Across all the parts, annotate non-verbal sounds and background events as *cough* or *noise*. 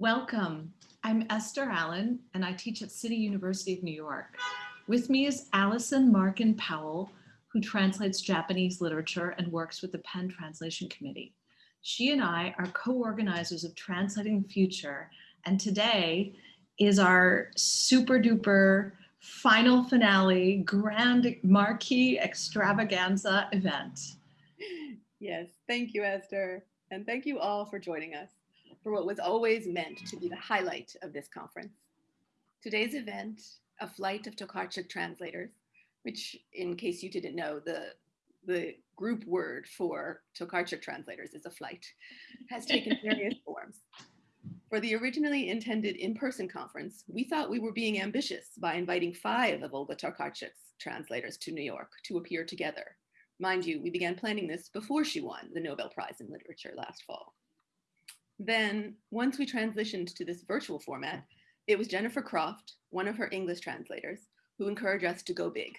Welcome. I'm Esther Allen, and I teach at City University of New York. With me is Allison Markin Powell, who translates Japanese literature and works with the PEN Translation Committee. She and I are co-organizers of Translating Future, and today is our super duper final finale grand marquee extravaganza event. Yes, thank you, Esther. And thank you all for joining us for what was always meant to be the highlight of this conference. Today's event, a flight of Tokarczuk translators, which in case you didn't know, the, the group word for Tokarczuk translators is a flight, has taken *laughs* various forms. For the originally intended in-person conference, we thought we were being ambitious by inviting five of Olga Tokarczuk's translators to New York to appear together. Mind you, we began planning this before she won the Nobel Prize in Literature last fall. Then once we transitioned to this virtual format, it was Jennifer Croft, one of her English translators, who encouraged us to go big.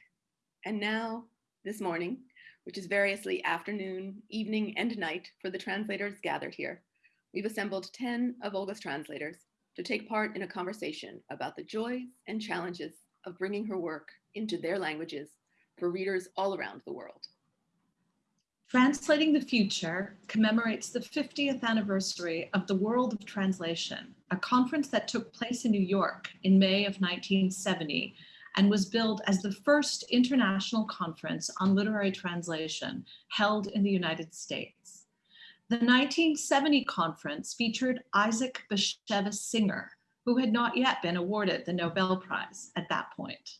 And now, this morning, which is variously afternoon, evening, and night for the translators gathered here, we've assembled 10 of Olga's translators to take part in a conversation about the joys and challenges of bringing her work into their languages for readers all around the world. Translating the Future commemorates the 50th anniversary of the World of Translation, a conference that took place in New York in May of 1970 and was billed as the first international conference on literary translation held in the United States. The 1970 conference featured Isaac Bashevis Singer, who had not yet been awarded the Nobel Prize at that point.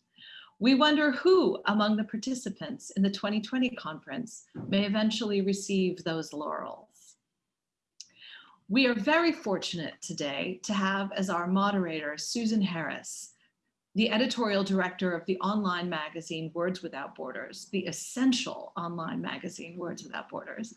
We wonder who among the participants in the 2020 conference may eventually receive those laurels. We are very fortunate today to have as our moderator Susan Harris, the editorial director of the online magazine Words Without Borders, the essential online magazine Words Without Borders,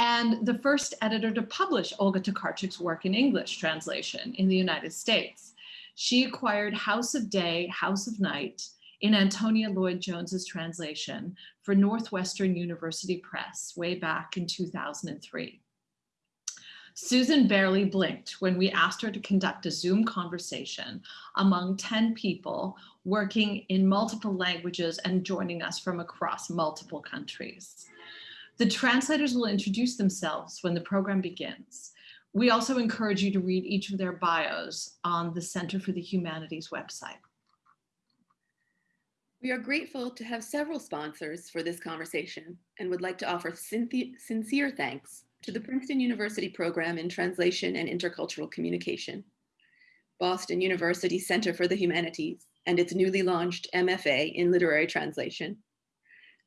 and the first editor to publish Olga Tokarczuk's work in English translation in the United States. She acquired House of Day, House of Night in Antonia Lloyd Jones's translation for Northwestern University Press way back in 2003. Susan barely blinked when we asked her to conduct a Zoom conversation among 10 people working in multiple languages and joining us from across multiple countries. The translators will introduce themselves when the program begins. We also encourage you to read each of their bios on the Center for the Humanities website. We are grateful to have several sponsors for this conversation and would like to offer sincere thanks to the Princeton University Program in Translation and Intercultural Communication, Boston University Center for the Humanities and its newly launched MFA in Literary Translation,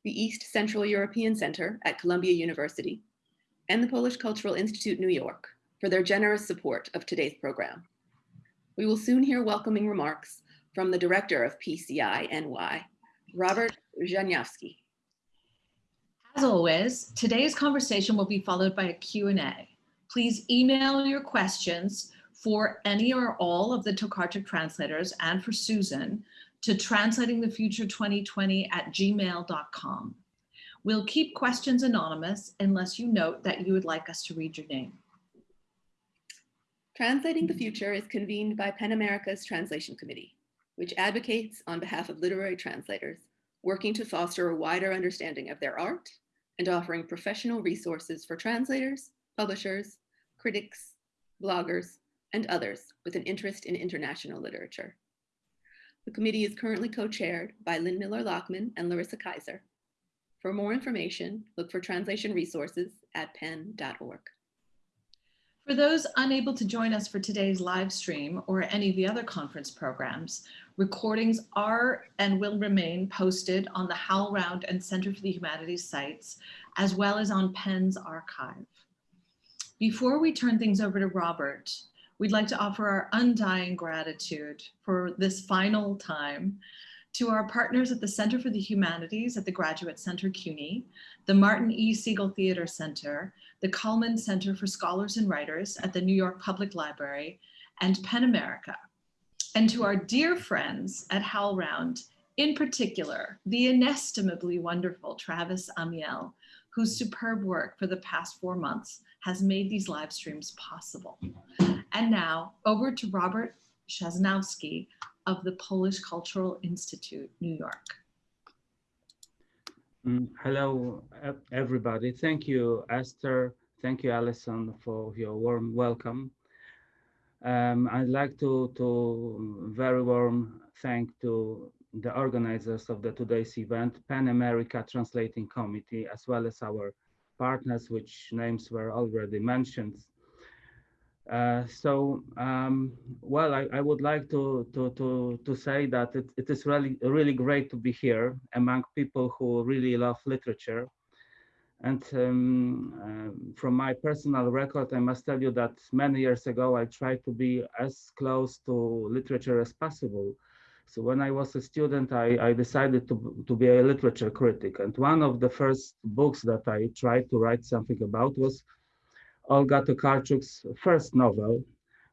the East Central European Center at Columbia University, and the Polish Cultural Institute New York for their generous support of today's program. We will soon hear welcoming remarks from the director of PCI NY, Robert Zhanyavsky. As always, today's conversation will be followed by a Q&A. Please email your questions for any or all of the Tokarczuk translators and for Susan to translatingthefuture2020 at gmail.com. We'll keep questions anonymous unless you note that you would like us to read your name. Translating the Future is convened by PEN America's Translation Committee, which advocates on behalf of literary translators, working to foster a wider understanding of their art and offering professional resources for translators, publishers, critics, bloggers, and others with an interest in international literature. The committee is currently co-chaired by Lynn Miller-Lachmann and Larissa Kyzer. For more information, look for translation resources at pen.org. For those unable to join us for today's live stream or any of the other conference programs, recordings are and will remain posted on the HowlRound and Center for the Humanities sites, as well as on PEN's archive. Before we turn things over to Robert, we'd like to offer our undying gratitude for this final time to our partners at the Center for the Humanities at the Graduate Center CUNY, the Martin E. Segal Theater Center, the Cullman Center for Scholars and Writers at the New York Public Library, and PEN America. And to our dear friends at HowlRound, in particular, the inestimably wonderful Travis Amiel, whose superb work for the past four months has made these live streams possible. And now over to Robert Chasnowski of the Polish Cultural Institute, New York. Mm, Hello, everybody. Thank you, Esther. Thank you, Alison, for your warm welcome. Um, I'd like to, to very warm thank to the organizers of the today's event, Pan America Translating Committee, as well as our partners, which names were already mentioned. Uh, so, um, well, I, I would like to, to, to, to say that it, it is really, really great to be here among people who really love literature. And um, um, from my personal record, I must tell you that many years ago, I tried to be as close to literature as possible. So when I was a student, I, I decided to, to be a literature critic. And one of the first books that I tried to write something about was Olga Tokarczuk's first novel,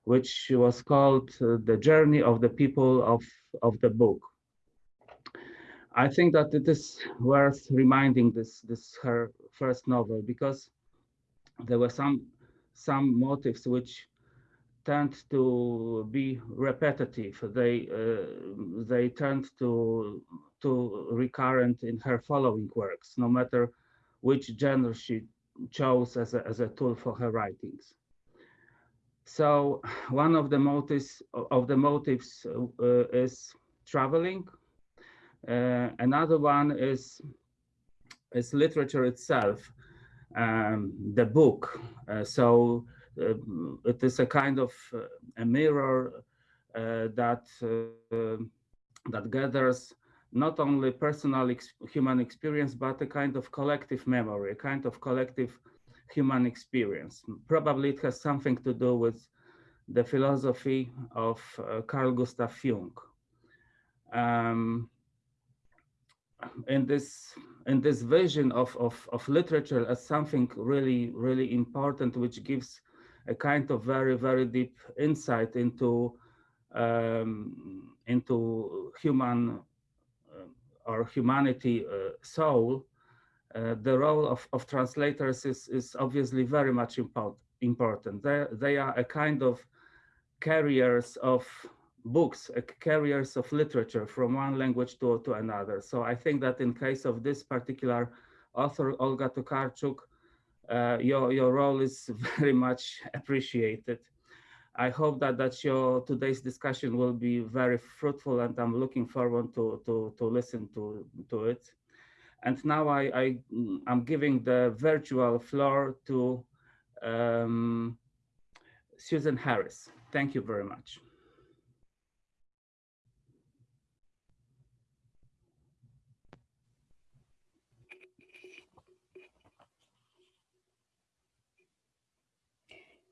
which was called uh, The Journey of the People of, of the Book. I think that it is worth reminding this, this her first novel because there were some, some motives which tend to be repetitive. They, uh, they tend to, to recurrent in her following works, no matter which genre she chose as a, as a tool for her writings. So one of the motives of the motives uh, is traveling. Uh, another one is is literature itself, um, the book. Uh, so uh, it is a kind of uh, a mirror uh, that that gathers not only personal ex human experience, but a kind of collective memory, a kind of collective human experience. Probably it has something to do with the philosophy of uh, Carl Gustav Jung. Um, in this in this vision of, of, of literature as something really, really important, which gives a kind of very, very deep insight into um, into human or humanity uh, soul, uh, the role of, of translators is, is obviously very much import, important. They, they are a kind of carriers of books, carriers of literature from one language to, to another. So I think that in case of this particular author, Olga Tokarczuk, uh, your, your role is *laughs* very much appreciated. I hope that, that your today's discussion will be very fruitful and I'm looking forward to, to, to listen to, to it. And now I, I, am giving the virtual floor to um, Susan Harris. Thank you very much.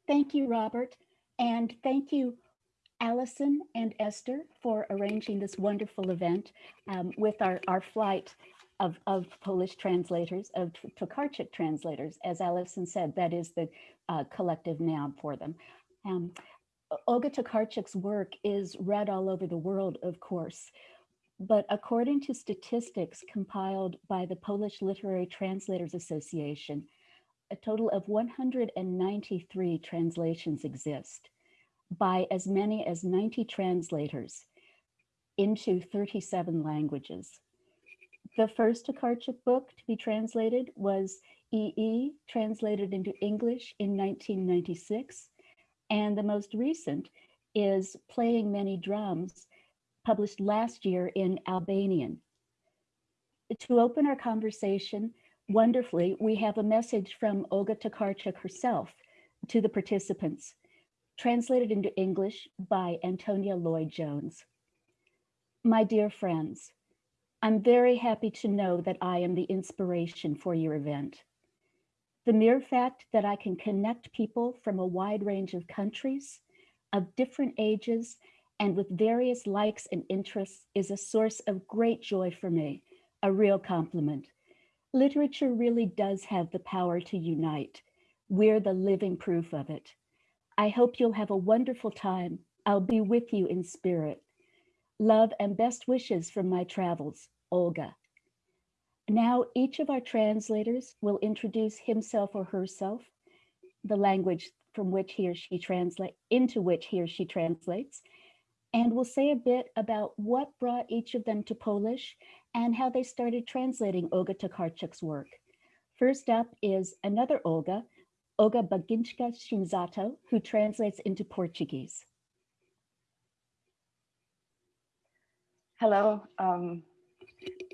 Thank you, Robert. And thank you, Allison and Esther, for arranging this wonderful event um, with our, our flight of, of Polish translators, of Tokarczuk translators. As Allison said, that is the uh, collective noun for them. Um, Olga Tokarczuk's work is read all over the world, of course, but according to statistics compiled by the Polish Literary Translators Association, a total of 193 translations exist by as many as 90 translators into 37 languages. The first Tokarczuk book to be translated was EE, translated into English in 1996. And the most recent is Playing Many Drums, published last year in Albanian. To open our conversation, wonderfully, we have a message from Olga Tokarczuk herself to the participants, translated into English by Antonia Lloyd-Jones. My dear friends, I'm very happy to know that I am the inspiration for your event. The mere fact that I can connect people from a wide range of countries, of different ages, and with various likes and interests is a source of great joy for me, a real compliment. Literature really does have the power to unite. We're the living proof of it. I hope you'll have a wonderful time. I'll be with you in spirit. Love and best wishes from my travels, Olga. Now each of our translators will introduce himself or herself, the language from which he or she translate into which he or she translates. And we'll say a bit about what brought each of them to Polish and how they started translating Olga Tokarczuk's work. First up is another Olga, Olga Baginska Shinzato, who translates into Portuguese. Hello. Um,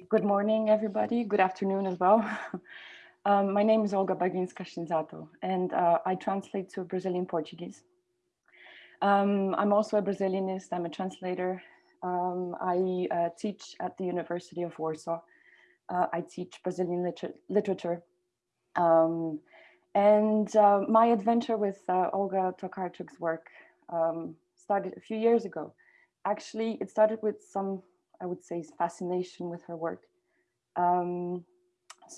good morning, everybody. Good afternoon as well. *laughs* um, my name is Olga Baginska Shinzato, and uh, I translate to Brazilian Portuguese. Um, I'm also a Brazilianist. I'm a translator. Um, I uh, teach at the University of Warsaw. Uh, I teach Brazilian liter literature. Um, and uh, my adventure with uh, Olga Tokarczuk's work um, started a few years ago. Actually, it started with some I would say, fascination with her work um,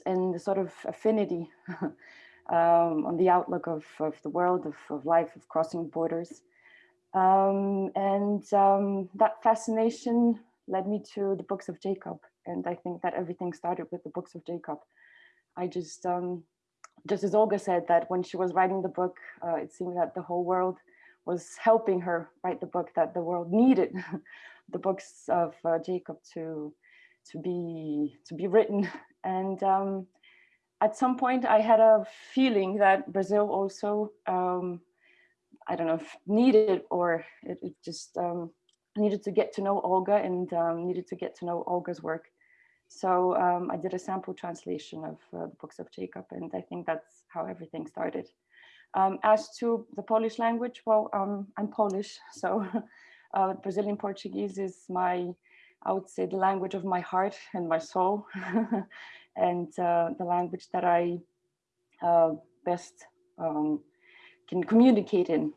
and the sort of affinity *laughs* um, on the outlook of, of the world, of, of life, of crossing borders. Um, and um, that fascination led me to the books of Jacob. And I think that everything started with the books of Jacob. I just, um, just as Olga said, that when she was writing the book, uh, it seemed that the whole world was helping her write the book that the world needed *laughs* the books of uh, Jacob to to be to be written. *laughs* And um, at some point, I had a feeling that Brazil also um, I don't know if needed or it, it just um, needed to get to know Olga and um, needed to get to know Olga's work. So um, I did a sample translation of uh, the books of Jacob, and I think that's how everything started. Um, as to the Polish language, well, um, I'm Polish, *laughs* so Uh, Brazilian Portuguese is my, I would say, the language of my heart and my soul, *laughs* and uh, the language that I uh, best um, can communicate in.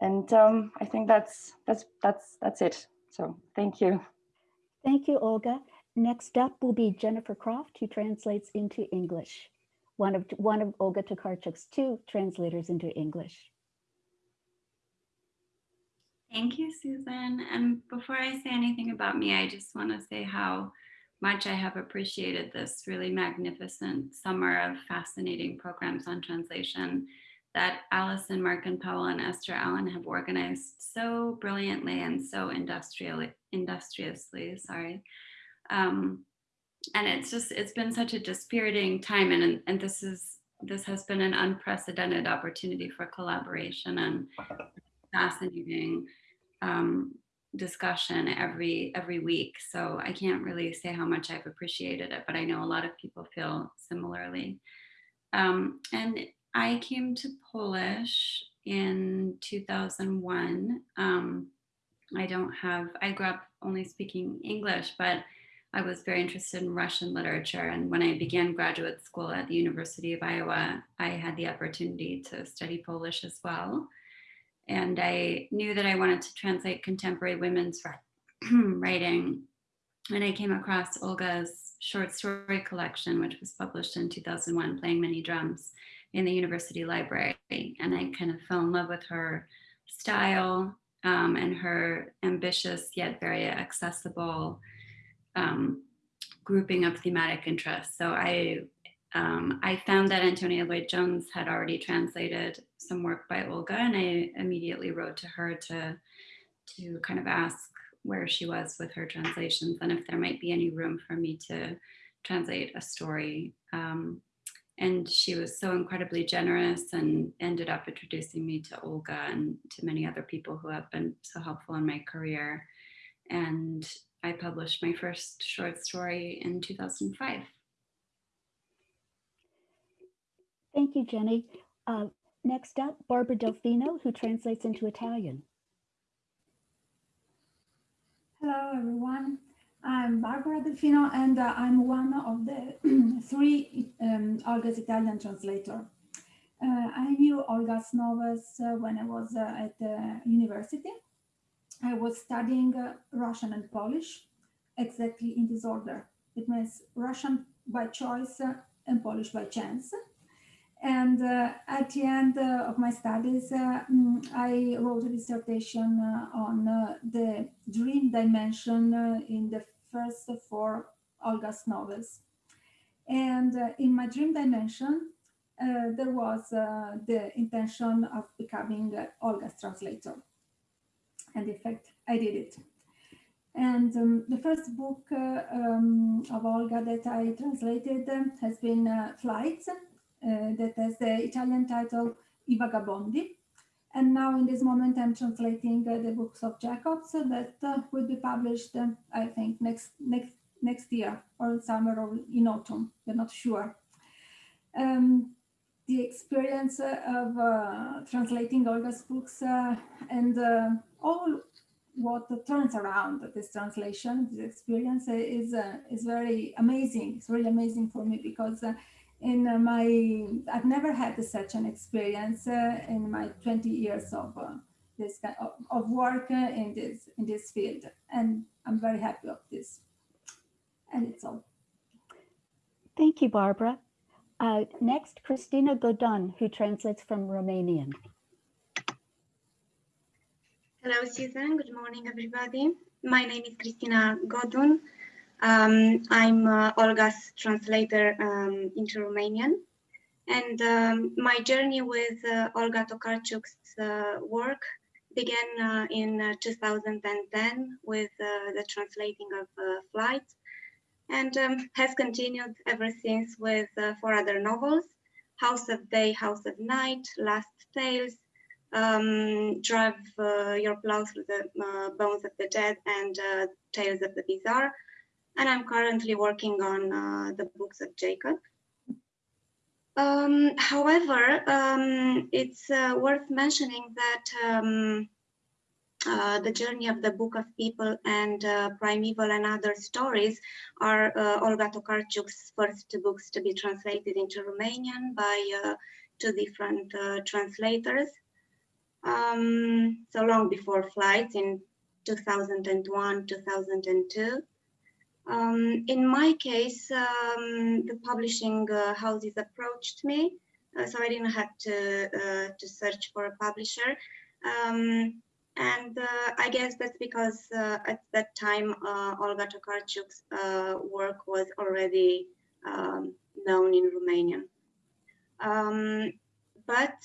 And um, I think that's that's that's that's it. So thank you. Thank you, Olga. Next up will be Jennifer Croft, who translates into English. One of one of Olga Tokarczuk's two translators into English. Thank you, Susan. And before I say anything about me, I just want to say how much I have appreciated this really magnificent summer of fascinating programs on translation that Allison Markin Powell and Esther Allen have organized so brilliantly and so industrially, industriously, sorry. Um, and it's just, it's been such a dispiriting time and, and this is, this has been an unprecedented opportunity for collaboration and *laughs* fascinating um, discussion every every week. So I can't really say how much I've appreciated it, but I know a lot of people feel similarly. Um, and I came to Polish in 2001. Um, I don't have, I grew up only speaking English, but I was very interested in Russian literature. And when I began graduate school at the University of Iowa, I had the opportunity to study Polish as well. And I knew that I wanted to translate contemporary women's *clears throat* writing. And I came across Olga's short story collection, which was published in 2001, Playing Many Drums in the university library. And I kind of fell in love with her style um, and her ambitious yet very accessible um, grouping of thematic interests. So I um, I found that Antonia Lloyd-Jones had already translated some work by Olga and I immediately wrote to her to, to kind of ask where she was with her translations and if there might be any room for me to translate a story. Um, and she was so incredibly generous and ended up introducing me to Olga and to many other people who have been so helpful in my career. And I published my first short story in 2005. Thank you, Jenny. Uh, next up, Barbara Delfino, who translates into Italian. Hello, everyone. I'm Barbara Delfino, and uh, I'm one of the *clears throat* three um, Olga's Italian translator. Uh, I knew Olga's novels uh, when I was uh, at the university. I was studying uh, Russian and Polish, exactly in this order. It means Russian by choice and Polish by chance. And uh, at the end uh, of my studies, uh, mm, I wrote a dissertation uh, on uh, the dream dimension uh, in the first four Olga's novels. And in my dream dimension, uh, there was uh, the intention of becoming uh, Olga's translator. And in fact, I did it. And um, the first book uh, um, of Olga that I translated um, has been uh, Flights, uh, that has the Italian title I Vagabondi. And now in this moment, I'm translating uh, the books of Jacobs that uh, will be published, uh, I think, next, next, next year or summer or in autumn, we're not sure. Um, the experience of uh, translating Olga's books uh, and uh, all what turns around this translation, this experience is is very amazing. It's really amazing for me because in uh, my I've never had such an experience uh, in my 20 years of uh, this kind of, of work in this in this field, and I'm very happy of this. And it's all. Thank you, Barbara. Uh, next, Christina Godun, who translates from Romanian. Hello, Susan. Good morning, everybody. My name is Christina Godun. Um, I'm uh, Olga's translator um, into Romanian. And um, my journey with uh, Olga Tokarczuk's uh, work began uh, in uh, 2010 with uh, the translating of Flight and um, has continued ever since with four other novels, House of Day, House of Night, Last Tales, um, Drive Your Plow Through the Bones of the Dead, and Tales of the Bizarre. And I'm currently working on the books of Jacob. Um, however, um, it's uh, worth mentioning that um, uh, the journey of the Book of People and uh, Primeval and Other Stories are uh, Olga Tokarczuk's first two books to be translated into Romanian by uh, two different uh, translators. Um, so long before flights in 2001, 2002. Um, in my case, um, the publishing uh, houses approached me, uh, so I didn't have to uh, to search for a publisher. Um, and uh, I guess that's because uh, at that time uh, Olga Tokarczuk's work was already um, known in Romanian. Um, but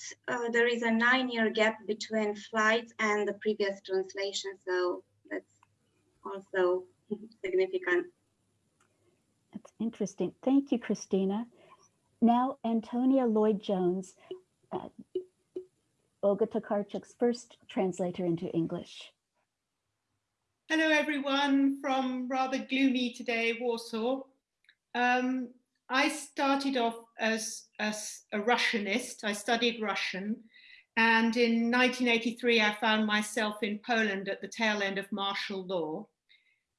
there is a nine-year gap between flights and the previous translation, so that's also significant. That's interesting. Thank you, Christina. Now, Antonia Lloyd-Jones, uh, Olga Tokarczuk's first translator into English. Hello, everyone from rather gloomy today, Warsaw. Um, I started off as, as a Russianist. I studied Russian. And in 1983, I found myself in Poland at the tail end of martial law.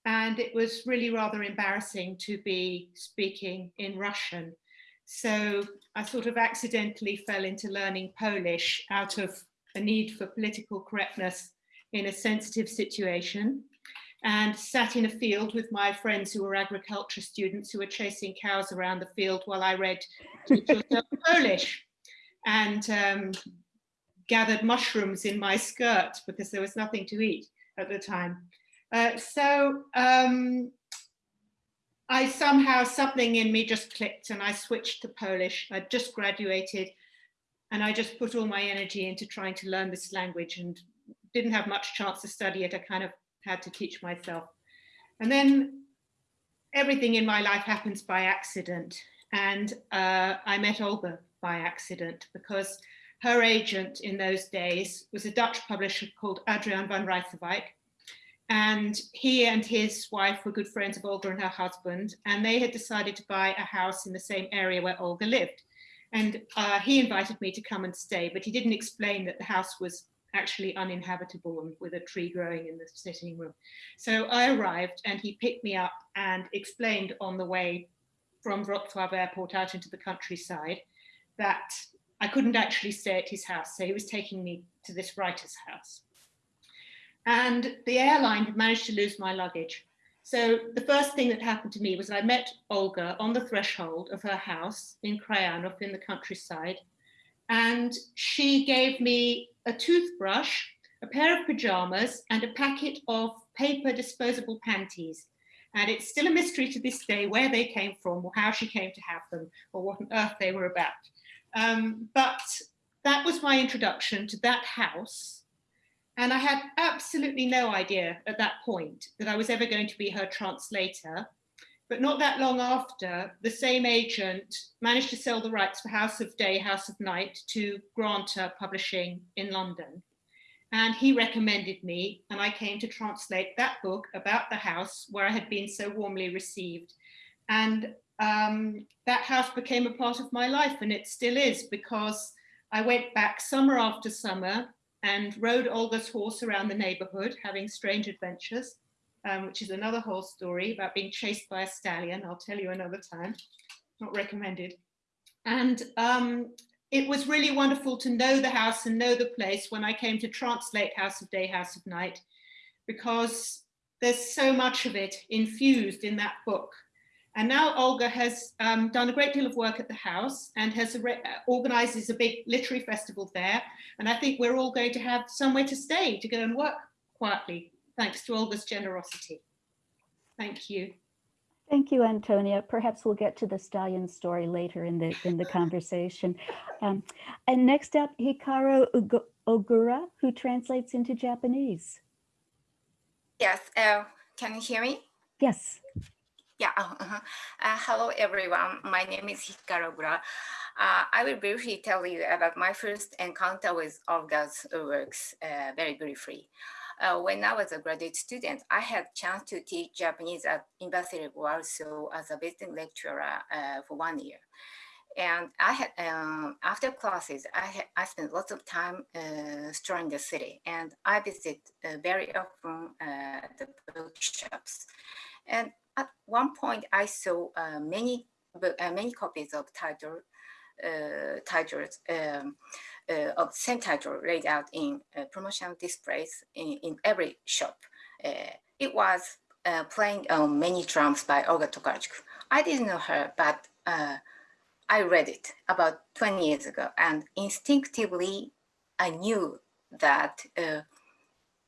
And it was really rather embarrassing to be speaking in Russian. So I sort of accidentally fell into learning Polish out of a need for political correctness in a sensitive situation and sat in a field with my friends who were agriculture students who were chasing cows around the field while I read *laughs* Polish and um, gathered mushrooms in my skirt because there was nothing to eat at the time. Uh, so um, I somehow, something in me just clicked and I switched to Polish. I'd just graduated and I just put all my energy into trying to learn this language and didn't have much chance to study it. I kind of had to teach myself. And then everything in my life happens by accident. And uh, I met Olga by accident because her agent in those days was a Dutch publisher called Adrian van Rijsewijk. And he and his wife were good friends of Olga and her husband, and they had decided to buy a house in the same area where Olga lived. And uh, he invited me to come and stay, but he didn't explain that the house was actually uninhabitable and with a tree growing in the sitting room. So I arrived and he picked me up and explained on the way from Wrocław airport out into the countryside that I couldn't actually stay at his house. So he was taking me to this writer's house. And the airline had managed to lose my luggage. So the first thing that happened to me was I met Olga on the threshold of her house in Krajanów in the countryside. And she gave me a toothbrush, a pair of pajamas and a packet of paper disposable panties. And it's still a mystery to this day where they came from or how she came to have them or what on earth they were about. Um, but that was my introduction to that house. And I had absolutely no idea at that point that I was ever going to be her translator. But not that long after, the same agent managed to sell the rights for House of Day, House of Night to Granta Publishing in London. And he recommended me, and I came to translate that book about the house where I had been so warmly received. And um, that house became a part of my life, and it still is because I went back summer after summer and rode Olga's horse around the neighborhood, having strange adventures, um, which is another whole story about being chased by a stallion. I'll tell you another time, not recommended. And um, it was really wonderful to know the house and know the place when I came to translate House of Day, House of Night, because there's so much of it infused in that book. And now Olga has um, done a great deal of work at the house and has organizes a big literary festival there. And I think we're all going to have somewhere to stay to go and work quietly, thanks to Olga's generosity. Thank you. Thank you, Antonia. Perhaps we'll get to the stallion story later in the in the conversation. Um, and next up, Hikari Ogura, who translates into Japanese. Yes, uh, can you hear me? Yes. Yeah, *laughs* uh uh, hello everyone. My name is Hikari Ogura. Uh, I will briefly tell you about my first encounter with Olga's works, uh, very briefly. Uh, when I was a graduate student, I had chance to teach Japanese at University of Warsaw as a visiting lecturer uh, for one year. And I had, um, after classes, I, had, I spent lots of time uh, strolling the city and I visit uh, very often uh, the bookshops. And at one point I saw uh, many, many copies of title, titles um, uh, of same title laid out in uh, promotional displays in, in every shop. Uh, it was playing on many drums by Olga Tokarczuk. I didn't know her, but I read it about 20 years ago and instinctively I knew that uh,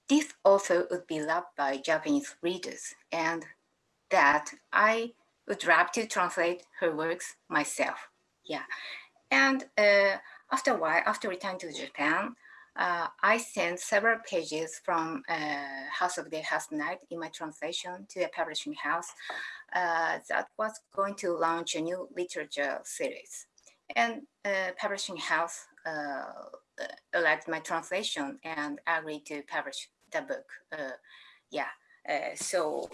this author would be loved by Japanese readers and that I would love to translate her works myself. Yeah. And uh, after a while, after returning to Japan, uh, I sent several pages from uh, House of the House Night in my translation to a publishing house uh, that was going to launch a new literature series. And uh, publishing house uh, liked my translation and agreed to publish the book. Yeah, so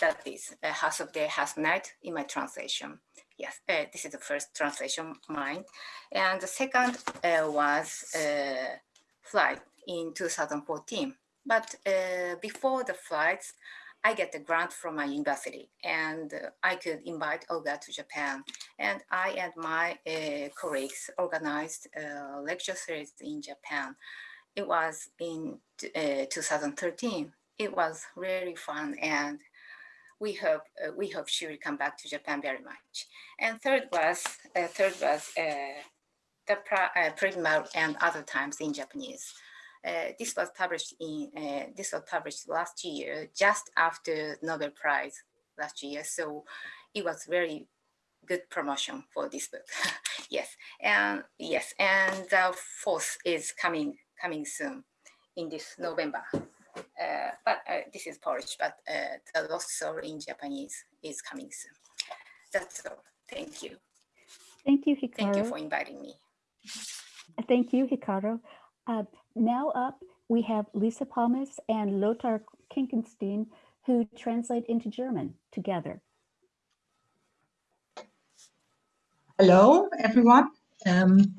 that is House of the House Night in my translation. Yes, uh, this is the first translation mine. And the second uh, was uh, flight in 2014. But uh, before the flights, I get a grant from my university and uh, I could invite Olga to Japan. And I and my uh, colleagues organized a lecture series in Japan. It was in 2013. It was really fun and we hope uh, we hope she will come back to Japan very much. And third was uh, third was uh, the Primal and other times in Japanese. Uh, this was published in uh, this was published last year, just after Nobel Prize last year. So it was very good promotion for this book. *laughs* yes, and yes, and the fourth is coming coming soon in this November. Uh, but uh, this is Polish, but uh, the Lost Soul in Japanese is coming soon. That's all. Thank you. Thank you, Hikari. Thank you for inviting me. Thank you, Hikari. Uh, now up, we have Lisa Palmes and Lothar Quinkenstein, who translate into German together. Hello, everyone. Um,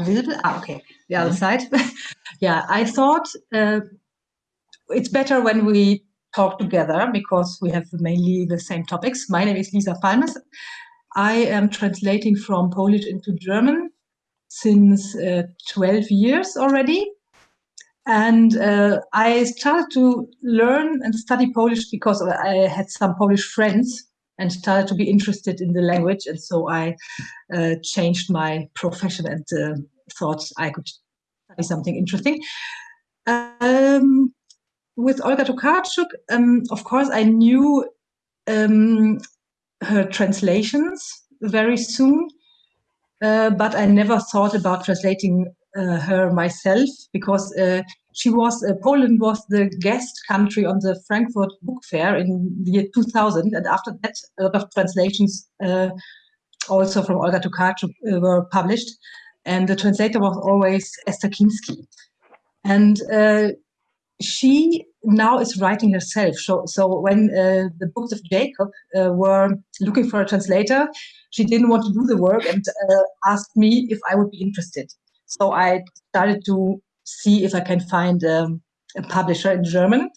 visible. Ah, okay, the other side. *laughs* yeah, I thought uh, it's better when we talk together because we have mainly the same topics. My name is Lisa Palmes. I am translating from Polish into German since uh, 12 years already. And uh, I started to learn and study Polish because I had some Polish friends and started to be interested in the language. And so I uh, changed my profession and uh, thought I could study something interesting. Um, with Olga Tokarczuk, um, of course, I knew um, her translations very soon. uh, but I never thought about translating uh, her myself because uh, she was uh, Poland was the guest country on the Frankfurt Book Fair in the year 2000, and after that, a lot of translations uh, also from Olga Tokarczuk uh, were published, and the translator was always Esther Kinsky, and she now is writing herself. So, so when uh, the books of Jacob uh, were looking for a translator, she didn't want to do the work and uh, asked me if I would be interested. So I started to see if I can find um, a publisher in German.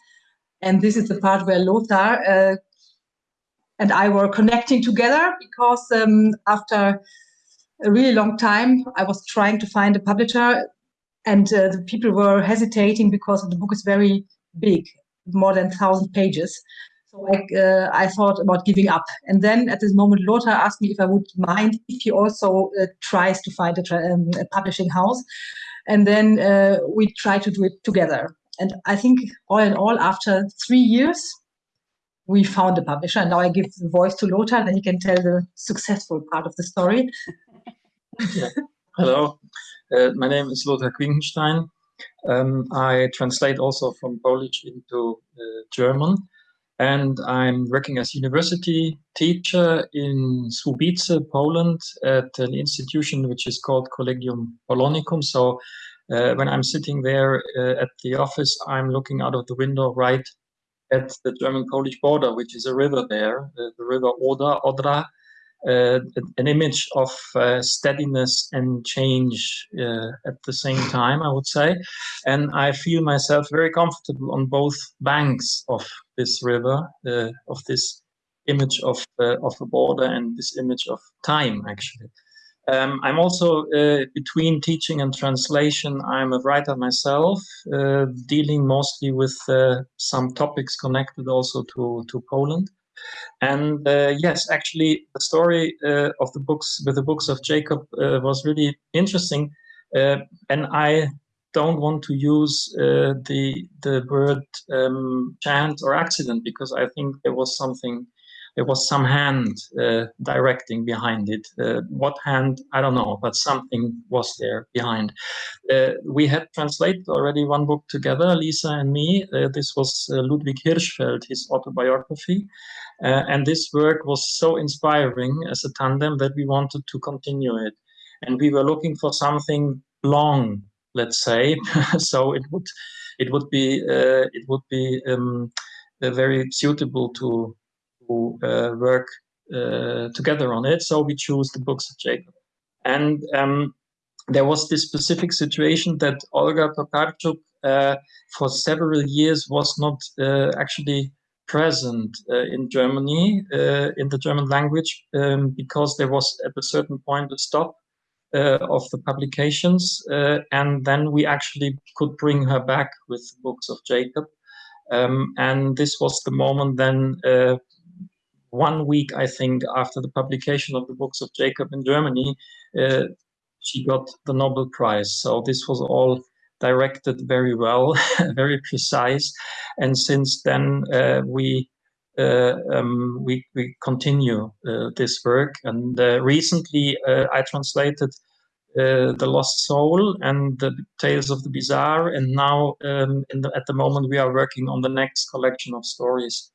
And this is the part where Lothar uh, and I were connecting together because um, after a really long time, I was trying to find a publisher and uh, the people were hesitating because the book is very big, more than 1,000 pages. So I, uh, I thought about giving up. And then at this moment, Lothar asked me if I would mind if he also uh, tries to find a, um, a, publishing house. And then uh, we try to do it together. And I think all in all, after three years, we found a publisher. And now I give the voice to Lothar, and he can tell the successful part of the story. *laughs* Hello, uh, my name is Lothar Quinkenstein. Um, I translate also from Polish into uh, German and I'm working as university teacher in Słubice, Poland at an institution which is called Collegium Polonicum. So uh, when I'm sitting there uh, at the office, I'm looking out of the window right at the German-Polish border, which is a river there, uh, the river Oder, Odra, uh, an image of uh, steadiness and change uh, at the same time, I would say. And I feel myself very comfortable on both banks of this river, uh, of this image of, uh, of a border and this image of time, actually. Um, I'm also uh, between teaching and translation. I'm a writer myself, dealing mostly with some topics connected also to, to Poland. And uh, yes, actually, the story uh, of the books with the books of Jacob uh, was really interesting. Uh, and I don't want to use uh, the the word um, chance or accident because I think there was something, there was some hand uh, directing behind it. what hand, I don't know, but something was there behind. we had translated already one book together, Lisa and me. this was Ludwik Hirszfeld, his autobiography. Uh, and this work was so inspiring as a tandem that we wanted to continue it. And we were looking for something long, let's say, *laughs* so it would it would be uh, it would be um, uh, very suitable to, to uh, work uh, together on it. So we chose the books of Jacob. And um, there was this specific situation that Olga Tokarczuk uh, for several years was not actually present uh, in Germany, uh, in the German language, um, because there was at a certain point a stop uh, of the publications. and then we actually could bring her back with books of Jacob. Um, and this was the moment then one week, I think, after the publication of the books of Jacob in Germany, uh, she got the Nobel Prize. So this was all directed very well, *laughs* very precise. And since then, uh, we uh, um, we, we continue uh, this work. And uh, recently, uh, I translated uh, The Lost Soul and The Tales of the Bizarre. And now, um, the, at the moment, we are working on the next collection of stories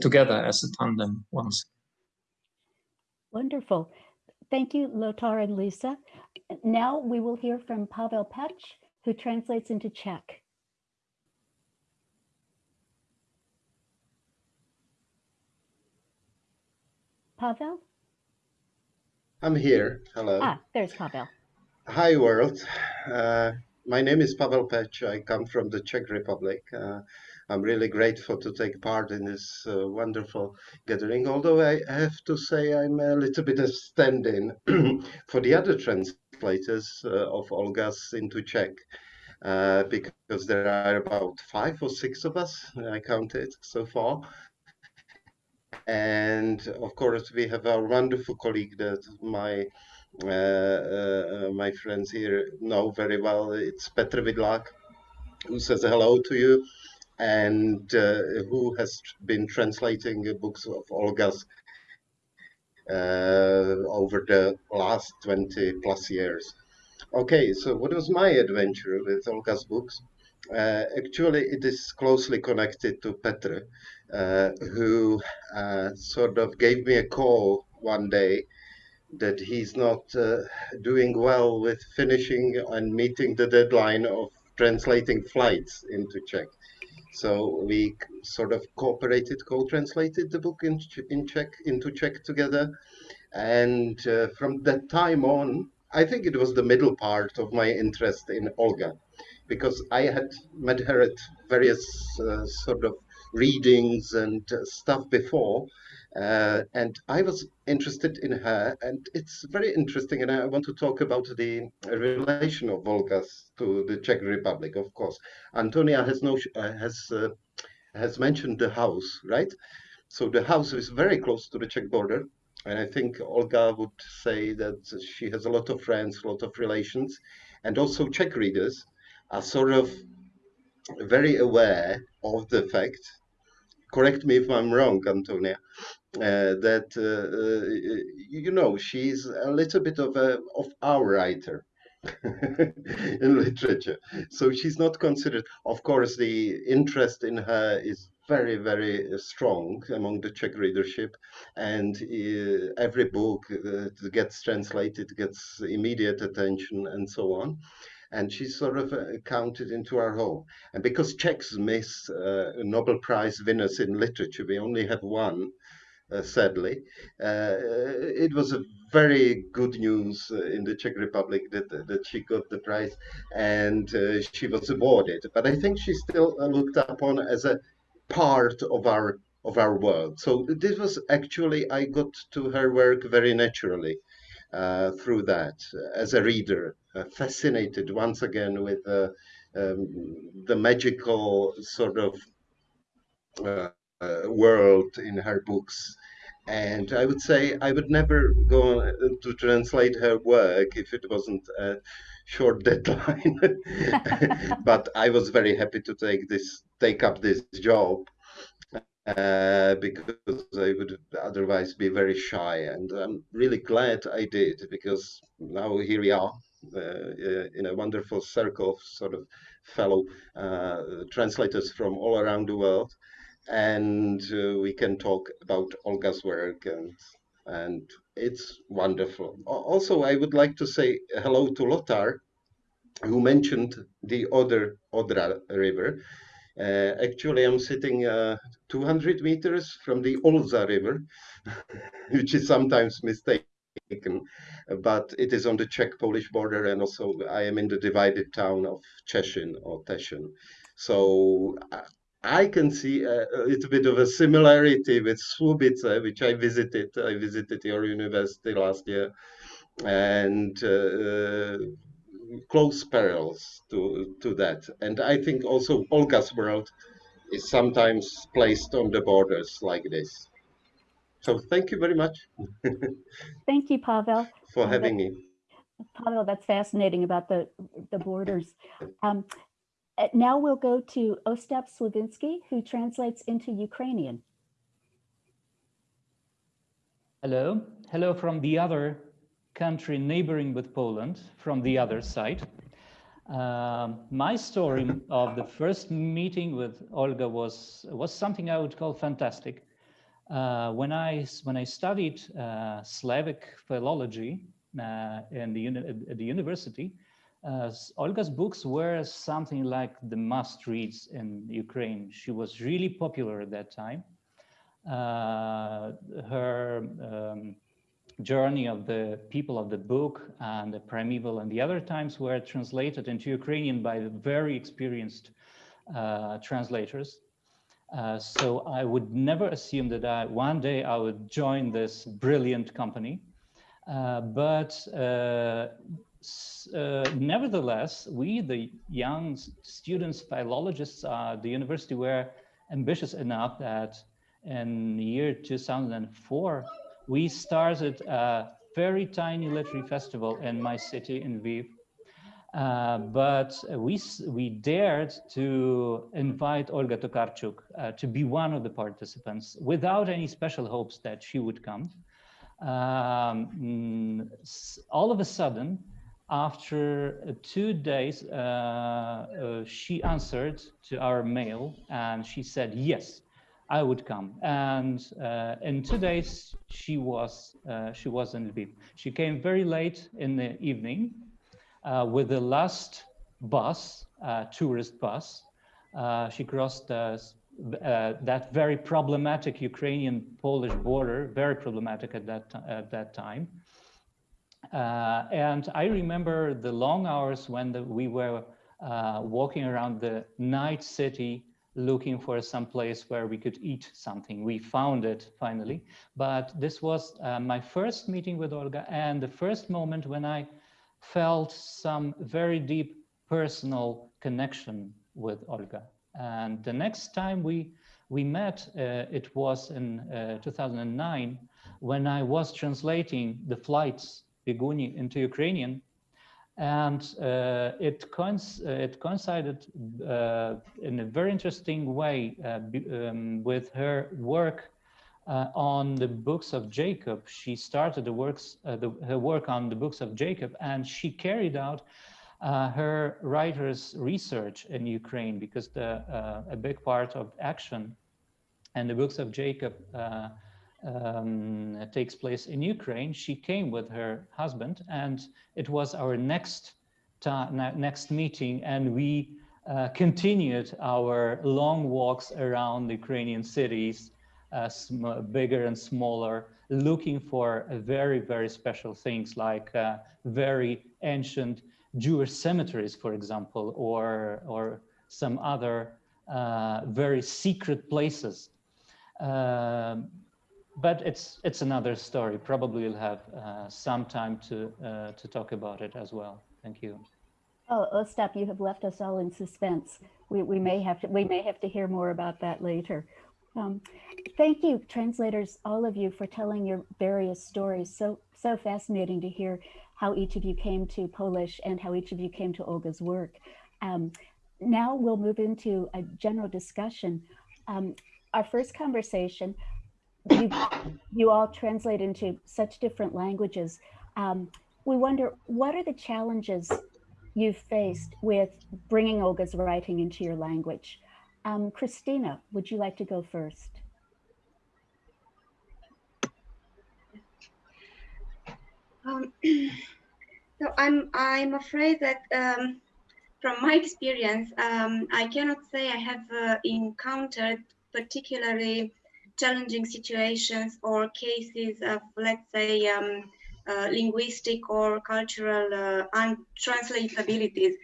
together as a tandem once. Wonderful. Thank you, Lothar and Lisa. Now we will hear from Pavel Pech who translates into Czech. Pavel? I'm here. Hello. Ah, there's Pavel. Hi, world. Uh, my name is Pavel Pech. I come from the Czech Republic. Uh, I'm really grateful to take part in this uh, wonderful gathering, although I have to say I'm a little bit of stand-in *clears throat* for the other translators uh, of Olga's into Czech. Uh, because there are about five or six of us, I counted so far. And of course, we have our wonderful colleague that my uh, uh, my friends here know very well. It's Petr Vidlak, who says hello to you, and uh, who has been translating books of Olga's over the last 20 plus years. Okay, so what was my adventure with Olga's books? Uh, actually, it is closely connected to Petr, uh, who uh, sort of gave me a call one day that he's not uh, doing well with finishing and meeting the deadline of translating flights into Czech. So we sort of cooperated, co-translated the book in, in Czech into Czech together. And uh, from that time on, I think it was the middle part of my interest in Olga, because I had met her at various uh, sort of readings and uh, stuff before, uh, and I was interested in her, and it's very interesting. And I want to talk about the relation of Volgas to the Czech Republic, of course. Antonia has no uh, has uh, has mentioned the house, right? So the house is very close to the Czech border, and I think Olga would say that she has a lot of friends, a lot of relations, and also Czech readers are sort of very aware of the fact correct me if I'm wrong, Antonia, uh, that uh, uh, you know she's a little bit of a of our writer *laughs* in literature. So she's not considered. Of course, the interest in her is very very strong among the Czech readership, and uh, every book that gets translated gets immediate attention and so on and she's sort of counted into our home. And because Czechs miss uh, Nobel Prize winners in literature, we only have one, sadly. Uh, it was a very good news uh, in the Czech Republic that that she got the prize and uh, she was awarded. But I think she's still looked upon as a part of our of our world. So this was actually I got to her work very naturally. Uh, through that as a reader, uh, fascinated once again with uh, um, the magical sort of world in her books. And I would say I would never go to translate her work if it wasn't a short *laughs* deadline. *laughs* but I was very happy to take this, take up this job uh, because I would otherwise be very shy. And I'm really glad I did because now here we are uh, uh, in a wonderful circle of sort of fellow uh, translators from all around the world. And uh, we can talk about Olga's work and and it's wonderful. Also, I would like to say hello to Lothar, who mentioned the other Odra River. Uh, actually, I'm sitting uh, 200 meters from the Olza River, *laughs* which is sometimes mistaken, but it is on the Czech-Polish border, and also I am in the divided town of Cieszyn or Teschen. So I can see a, a, little bit of a similarity with Słubice, which I visited. I visited your university last year, and uh, close parallels to, to that. And I think also Olga's world is sometimes placed on the borders like this. So thank you very much. *laughs* thank you, Pavel. For having that, me. Pavel, that's fascinating about the, the borders. Um, uh, now we'll go to Ostap Slavinsky, who translates into Ukrainian. Hello. Hello from the other country neighboring with Poland from the other side. Uh, my story of the first meeting with Olga was was something I would call fantastic. Uh, when I when I studied uh, Slavic philology uh, in the at the university, uh, Olga's books were something like the must reads in Ukraine. She was really popular at that time. Uh, her um, journey of the people of the book and the primeval and the other times were translated into Ukrainian by very experienced uh, translators. Uh, so I would never assume that I, one day I would join this brilliant company. Uh, but uh, nevertheless, we, the young students, philologists at the university were ambitious enough that in the year 2004, we started a very tiny literary festival in my city in Lviv. Uh, but we, we dared to invite Olga Tokarczuk uh, to be one of the participants without any special hopes that she would come. um, all of a sudden, after two days, uh, uh, she answered to our mail and she said, yes, I would come. And uh, in two days, she was uh, she was in Lviv. She came very late in the evening uh, with the last bus, uh, tourist bus. she crossed that very problematic Ukrainian-Polish border, very problematic at that at that time. Uh, and I remember the long hours when the, we were uh, walking around the night city looking for some place where we could eat something. We found it finally, but this was uh, my first meeting with Olga and the first moment when I felt some very deep personal connection with Olga. And the next time we we met, uh, it was in uh, 2009 when I was translating the flights Bieguni into Ukrainian. And uh, it, coinc it, coincided uh, in a very interesting way uh, um, with her work uh, on the books of Jacob. She started the works, uh, the, her work on the books of Jacob, and she carried out uh, her writer's research in Ukraine because the, a big part of action and the books of Jacob um, takes place in Ukraine, she came with her husband and it was our next next meeting and we uh, continued our long walks around the Ukrainian cities, uh, bigger and smaller, looking for very, very special things like uh, very ancient Jewish cemeteries, for example, or, or some other uh, very secret places. Um, but it's it's another story. Probably we'll have uh, some time to uh, to talk about it as well. Thank you. Oh, Ostap, you have left us all in suspense. We we may have to we may have to hear more about that later. Um, thank you, translators, all of you, for telling your various stories. So so fascinating to hear how each of you came to Polish and how each of you came to Olga's work. Um, now we'll move into a general discussion. Um, our first conversation you, you all translate into such different languages. Um, we wonder, what are the challenges you've faced with bringing Olga's writing into your language? Um, Christina, would you like to go first? Um, *clears throat* so I'm I'm afraid that um, from my experience, um, I cannot say I have uh, encountered particularly challenging situations or cases of, let's say, um, uh, linguistic or cultural uh, untranslatabilities.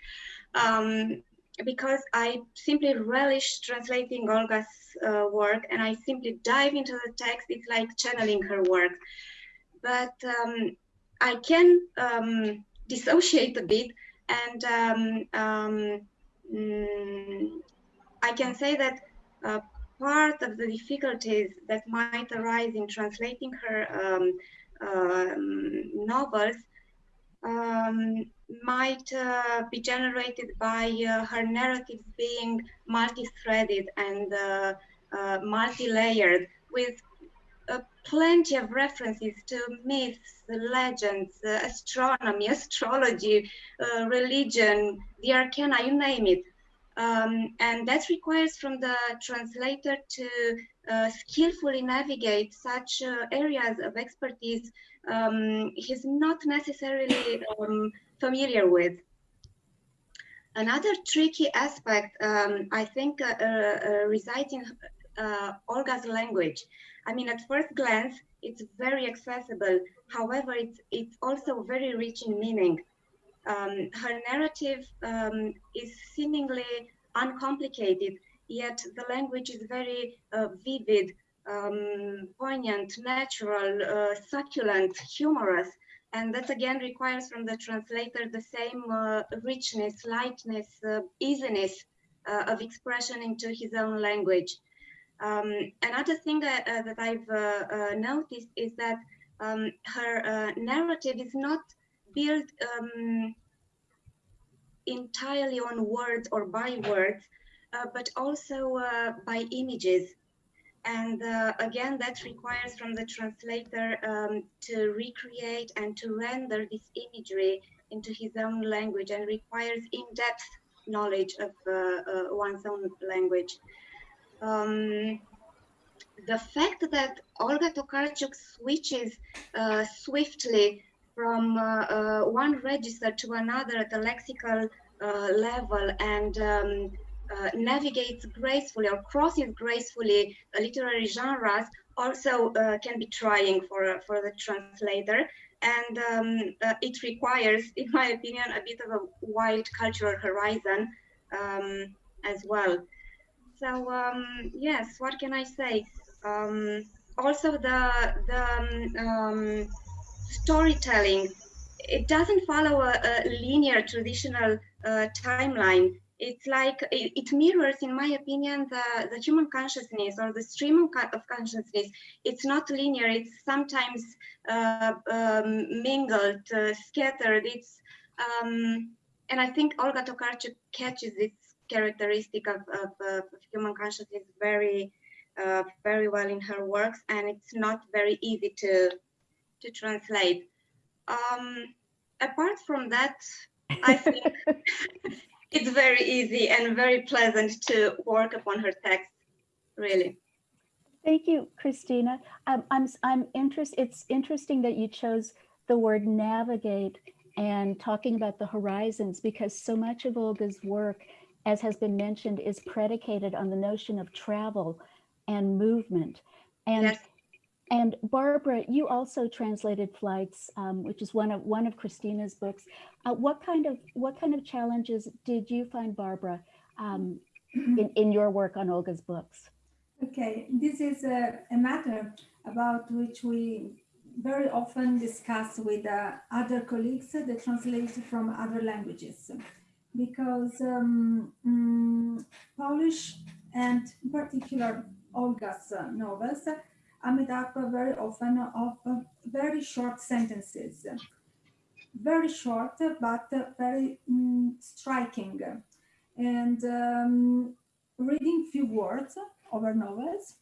Um, because I simply relish translating Olga's uh, work and I simply dive into the text, it's like channeling her work. But um, I can um, dissociate a bit and um, um, mm, I can say that uh, part of the difficulties that might arise in translating her um, um, novels um, might uh, be generated by uh, her narratives being multi-threaded and uh, uh multi-layered with uh, plenty of references to myths, legends, uh, astronomy, *laughs* astrology, religion, the arcana, you name it. Um, and that requires from the translator to uh, skillfully navigate such uh, areas of expertise um, he's not necessarily um, familiar with. Another tricky aspect, um, I think, uh, uh, uh resides in uh, Olga's language. I mean, at first glance, it's very accessible. However, it's, it's also very rich in meaning um, her narrative um, is seemingly uncomplicated, yet the language is very uh, vivid, um, poignant, natural, uh, succulent, humorous. And that again requires from the translator the same uh, richness, lightness, uh, easiness uh, of expression into his own language. Um, another thing uh, that I've noticed is that um, her narrative is not built um, entirely on words or by words, uh, but also uh, by images. And uh, again, that requires from the translator um, to recreate and to render this imagery into his own language and requires in-depth knowledge of uh, uh, one's own language. Um, the fact that Olga Tokarczuk switches uh, swiftly from uh, uh, one register to another at the lexical uh, level and um, uh, navigates gracefully or crosses gracefully literary genres also uh, can be trying for, for the translator. And um, it requires, *laughs* in my opinion, a bit of a wide cultural horizon um, as well. So um, yes, what can I say? Um, also the the um, storytelling it doesn't follow a, a linear traditional uh, timeline. It's like it, it, mirrors in my opinion the the human consciousness or the stream of consciousness. It's not linear it's sometimes uh, um, mingled uh, scattered. It's um, and i think olga tokarczuk catches this characteristic of, of, of human consciousness very uh, very well in her works and it's not very easy to to translate um, apart from that i think *laughs* it's very easy and very pleasant to work upon her text really thank you christina um, i'm i'm interested it's interesting that you chose the word navigate and talking about the horizons because so much of olga's work as has been mentioned is predicated on the notion of travel and movement. And yes. And Barbara, you also translated flights, um, which is one of one of Christina's books. Uh, what kind of what kind of challenges did you find, Barbara, um, in *clears throat* in your work on Olga's books? Okay, this is a, a matter about which we very often discuss with uh, other colleagues that translate from other languages because um, um, Polish and in particular Olga's uh, novels up very often of uh, very short sentences. Very short, but very um, striking. And um, reading few words over novels,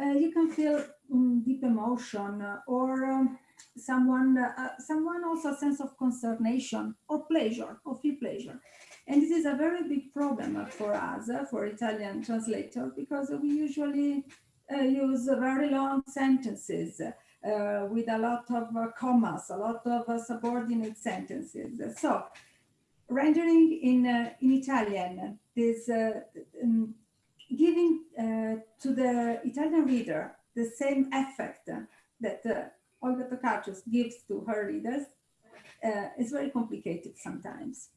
uh, you can feel um, deep emotion or um, someone, uh, someone also a sense of consternation or pleasure, or feel pleasure. And this is a very big problem for us, for Italian translator, because we usually uh, use very long sentences uh, with a lot of uh, commas, a lot of uh, subordinate sentences. So rendering in, uh, in Italian is uh, um, giving to the Italian reader the same effect that Olga Tokarczuk gives to her readers is very complicated sometimes.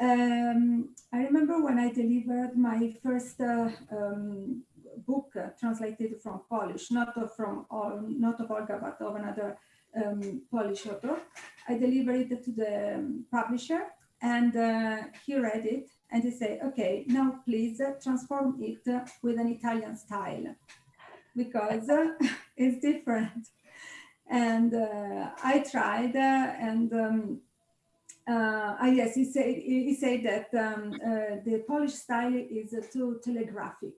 Um, I remember when I delivered my first uh, um, book uh, translated from Polish, not from not of Olga, but of another um, Polish author. I delivered it to the um, publisher and uh, he read it and he said, okay, now please uh, transform it uh, with an Italian style because uh, *laughs* it's different. And I tried and um, uh, ah, yes, he said, he said that um, uh, the Polish style is uh, too telegraphic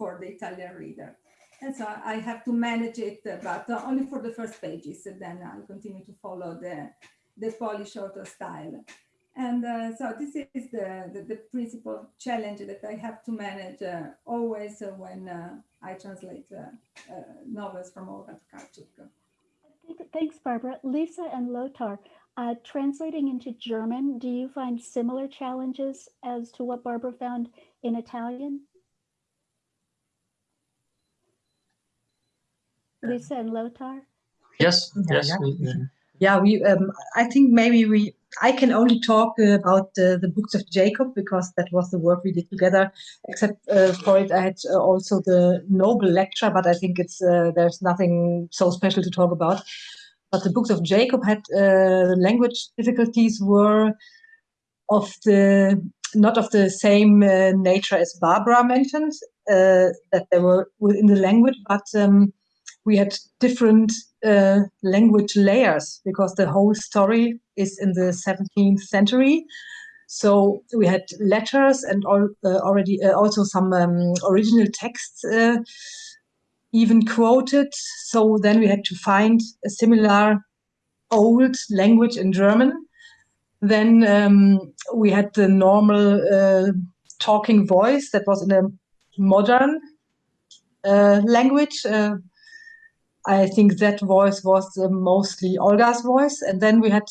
for the Italian reader. And so I have to manage it, but only for the first pages. And then I'll continue to follow the, the Polish author style. And uh, so this is the, the, the, principal challenge that I have to manage uh, always uh, when I translate novels from Olga Tokarczuk. Thanks, Barbara. Lisa and Lothar, uh, translating into German, do you find similar challenges as to what Barbara found in Italian? Lisa and Lothar? Yes, yes. Yeah, we, yeah, we. Um, I think maybe we. I can only talk uh, about uh, the books of Jacob because that was the work we did together. Except uh, for it, I had uh, also the Nobel lecture, but I think it's uh, there's nothing so special to talk about but the books of Jacob had uh, language difficulties were of the not of the same uh, nature as Barbara mentioned, uh, that they were within the language, but um, we had different uh, language layers because the whole story is in the 17th century. So we had letters and all, uh, already uh, also some um, original texts even quoted. So then we had to find a similar old language in German. Then um, we had the normal uh, talking voice that was in a modern uh, language. I think that voice was uh, mostly Olga's voice. And then we had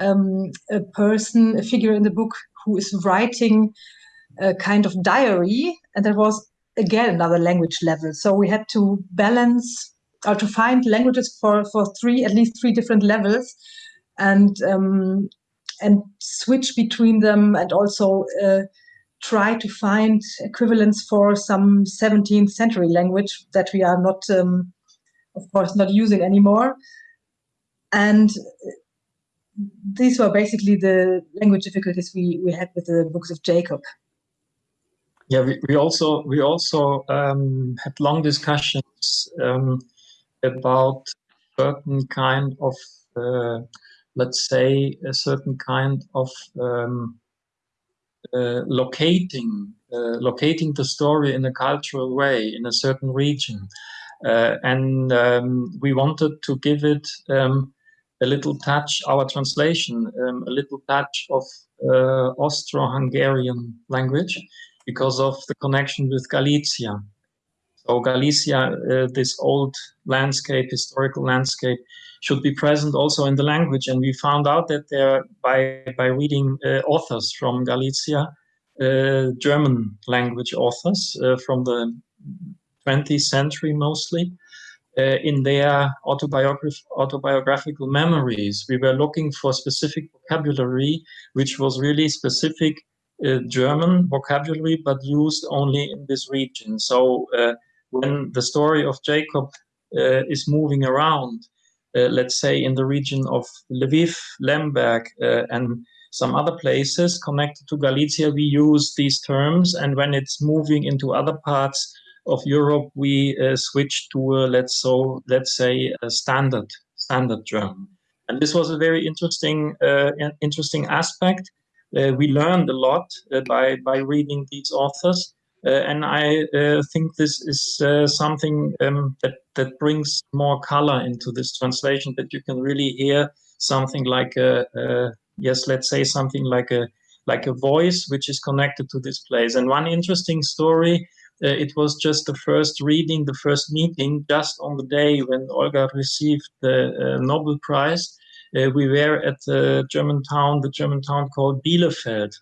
um, a person, a figure in the book who is writing a kind of diary. And that was again another language level. So we had to balance or to find languages for, for three, at least three different levels and um, and switch between them and also uh, try to find equivalents for some 17th century language that we are not, um, of course, not using anymore. And these were basically the language difficulties we, we had with the books of Jacob. Yeah, we, we also we also um, had long discussions um, about certain kind of uh, let's say a certain kind of um, uh, locating uh, locating the story in a cultural way in a certain region and um, we wanted to give it um, a little touch our translation um, a little touch of uh, Austro-Hungarian language because of the connection with Galicia so Galicia uh, this old landscape historical landscape should be present also in the language. And we found out that there, by, by reading uh, authors from Galicia, uh, German language authors uh, from the 20th century mostly, uh, in their autobiograph autobiographical memories. We were looking for specific vocabulary, which was really specific uh, German vocabulary, but used only in this region. So uh, when the story of Jacob is moving around, uh, let's say in the region of Lviv, Lemberg, uh, and some other places connected to Galicia, we use these terms. And when it's moving into other parts of Europe, we uh, switch to, a, let's, so, let's say, a standard, standard German. And this was a very interesting, uh, interesting aspect. Uh, we learned a lot uh, by, by reading these authors. Uh, and I uh, think this is something um, that, that brings more color into this translation, that you can really hear something like a, a, yes, let's say something like a, like a voice which is connected to this place. And one interesting story, it was just the first reading, the first meeting, just on the day when Olga received the uh, Nobel Prize. Uh, we were at the German town, the German town called Bielefeld,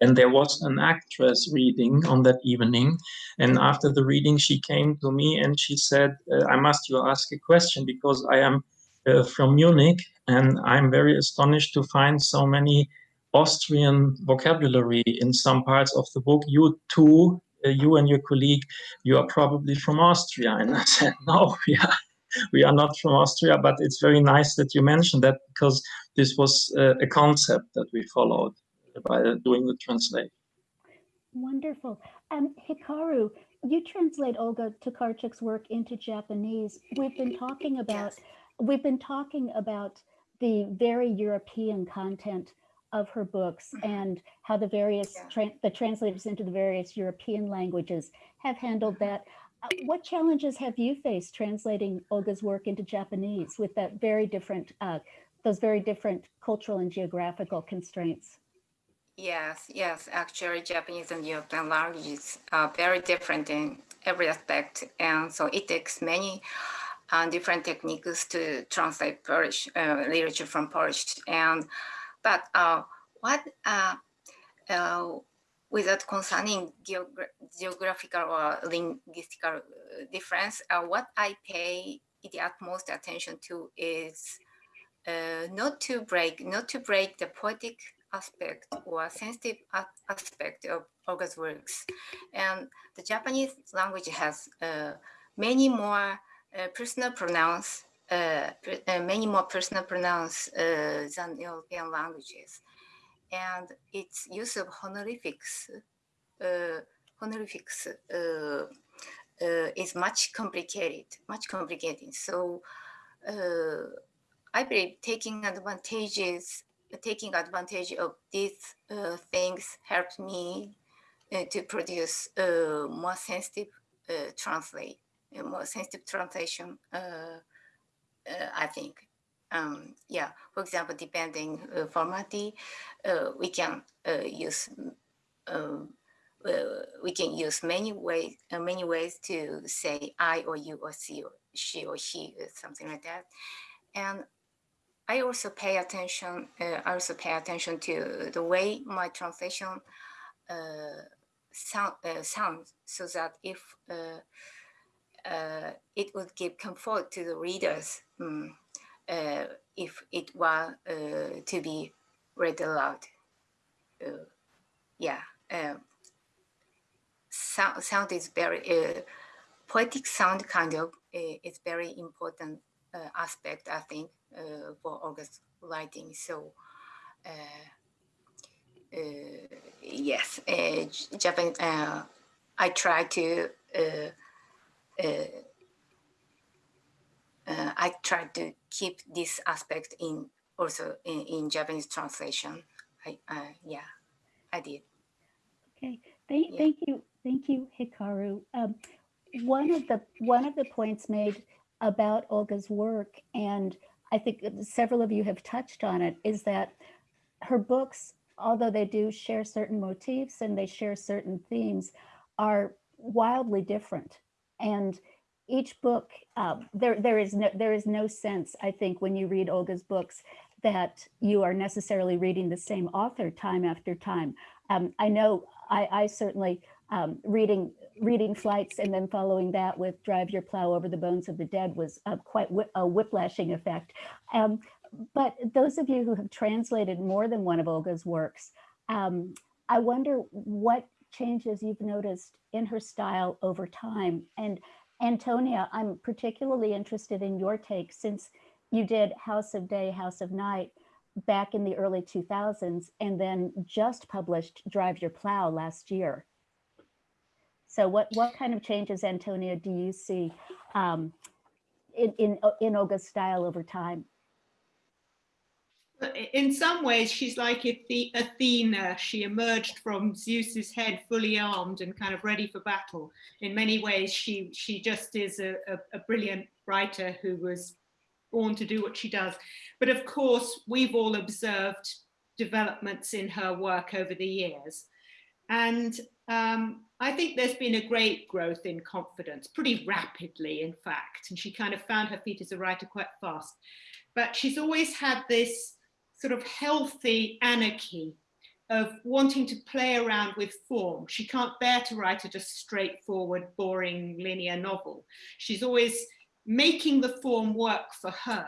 and there was an actress reading on that evening. And after the reading, she came to me and she said, uh, I must you ask a question because I am uh, from Munich and I'm very astonished to find so many Austrian vocabulary in some parts of the book. You too, uh, you and your colleague, you are probably from Austria. And I said, *laughs* no, we are, we are not from Austria, but it's very nice that you mentioned that because this was uh, a concept that we followed by doing the translation. Wonderful. Um, Hikaru, you translate Olga Tokarczuk's work into Japanese. We've been talking about yes. we've been talking about the very European content of her books mm-hmm. and how the various yeah. tra the translators into the various European languages have handled mm-hmm. that. Uh, what challenges have you faced translating Olga's work into Japanese with that very different, uh, those very different cultural and geographical constraints? Yes, yes, actually Japanese and European languages are very different in every aspect. And so it takes many uh, different techniques to translate Polish uh, literature from Polish. And but uh, what uh, uh, without concerning geogra geographical or linguistical difference, what I pay the utmost attention to is not to break, not to break the poetic aspect or sensitive aspect of Olga's works. And the Japanese language has uh, many more uh, personal pronouns, many more personal pronouns uh, than European languages. And its use of honorifics, uh, honorifics is much complicated, much complicated. So I believe taking advantages taking advantage of these uh, things helped me uh, to produce uh, more sensitive uh, translate a more sensitive translation, uh, uh, I think. Um, yeah, for example, depending uh, formatty, uh, we can uh, use um, we can use many ways many ways to say I or you or she or she or he something like that, and I also pay attention. I also pay attention to the way my translation sound sounds, so that if uh, it would give comfort to the readers um, uh, if it were uh, to be read aloud. Uh, yeah, um, sound, sound is very, uh, poetic sound kind of is very important aspect, I think, for August writing. So, yes, Japan, I try to uh, uh, I try to keep this aspect in also in, in Japanese translation. I, uh, yeah, I did. Okay, thank, yeah. thank you, thank you, Hikaru. Um, one of the one of the points made about Olga's work, and I think several of you have touched on it, is that her books, although they do share certain motifs and they share certain themes, are wildly different and each book uh, there there is no there is no sense I think when you read Olga's books that you are necessarily reading the same author time after time. Um, I know I, I certainly um, reading reading flights and then following that with drive your plow over the bones of the dead was uh, quite a whiplashing effect. Um, but those of you who have translated more than one of Olga's works, um, I wonder what changes you've noticed in her style over time. And Antonia, I'm particularly interested in your take since you did House of Day, House of Night back in the early 2000s and then just published Drive Your Plow last year. So what, what kind of changes, Antonia, do you see um, in, in, in Olga's style over time? In some ways she's like Athena. She emerged from Zeus's head fully armed and kind of ready for battle. In many ways, she she just is a, a, a brilliant writer who was born to do what she does. But of course, we've all observed developments in her work over the years. And um, I think there's been a great growth in confidence, pretty rapidly, in fact. And she kind of found her feet as a writer quite fast. But she's always had this sort of healthy anarchy of wanting to play around with form. She can't bear to write a just straightforward, boring, linear novel. She's always making the form work for her.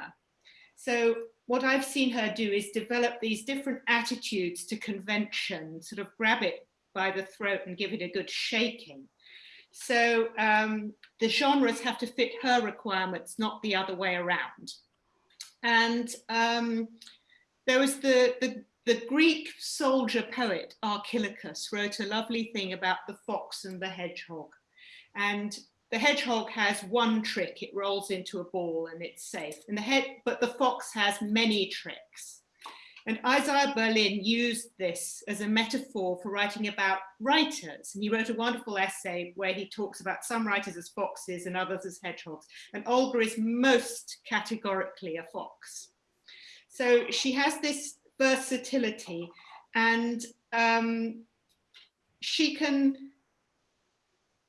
So what I've seen her do is develop these different attitudes to convention, sort of grab it by the throat and give it a good shaking. So um, the genres have to fit her requirements, not the other way around. And um, there was the, the, the Greek soldier poet Archilochus wrote a lovely thing about the fox and the hedgehog. And the hedgehog has one trick, it rolls into a ball and it's safe. And the head, but the fox has many tricks. And Isaiah Berlin used this as a metaphor for writing about writers. And he wrote a wonderful essay where he talks about some writers as foxes and others as hedgehogs. And Olga is most categorically a fox. So she has this versatility and um, she can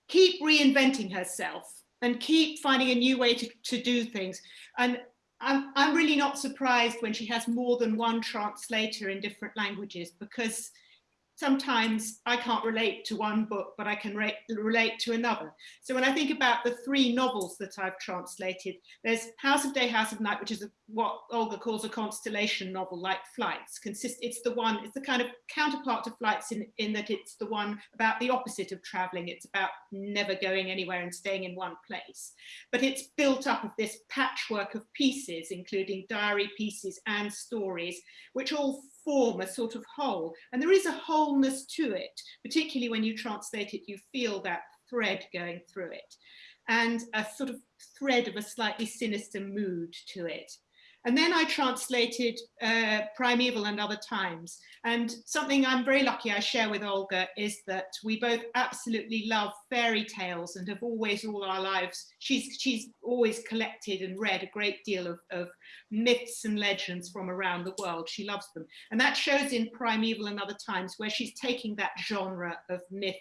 keep reinventing herself and keep finding a new way to, to do things. And I'm, I'm really not surprised when she has more than one translator in different languages because sometimes I can't relate to one book, but I can re relate to another. So when I think about the three novels that I've translated, there's House of Day, House of Night, which is a, what Olga calls a constellation novel like Flights. Consist, it's the one, it's the kind of counterpart to Flights in, in that it's the one about the opposite of traveling. It's about never going anywhere and staying in one place. But it's built up of this patchwork of pieces, including diary pieces and stories, which all form a sort of whole. And there is a wholeness to it, particularly when you translate it, you feel that thread going through it and a sort of thread of a slightly sinister mood to it. And then I translated uh, Primeval and Other Times. And something I'm very lucky I share with Olga is that we both absolutely love fairy tales and have always all our lives, she's, she's always collected and read a great deal of, of myths and legends from around the world. She loves them. And that shows in Primeval and Other Times where she's taking that genre of myth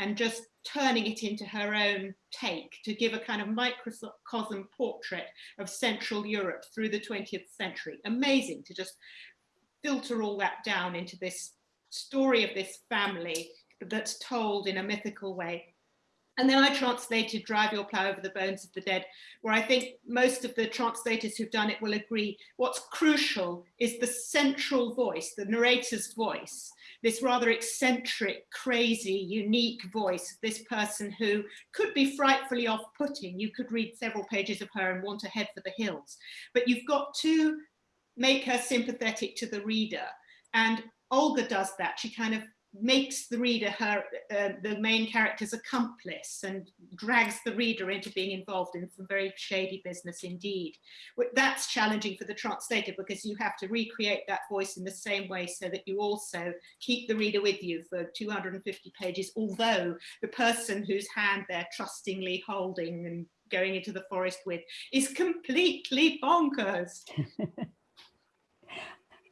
and just turning it into her own take to give a kind of microcosm portrait of Central Europe through the 20th century. Amazing to just filter all that down into this story of this family that's told in a mythical way. And then I translated Drive Your Plough Over the Bones of the Dead, where I think most of the translators who've done it will agree what's crucial is the central voice, the narrator's voice, this rather eccentric, crazy, unique voice, this person who could be frightfully off-putting. You could read several pages of her and want to head for the hills, but you've got to make her sympathetic to the reader. And Olga does that. She kind of makes the reader her uh, the main character's accomplice and drags the reader into being involved in some very shady business indeed. That's challenging for the translator because you have to recreate that voice in the same way so that you also keep the reader with you for 250 pages, although the person whose hand they're trustingly holding and going into the forest with is completely bonkers. *laughs*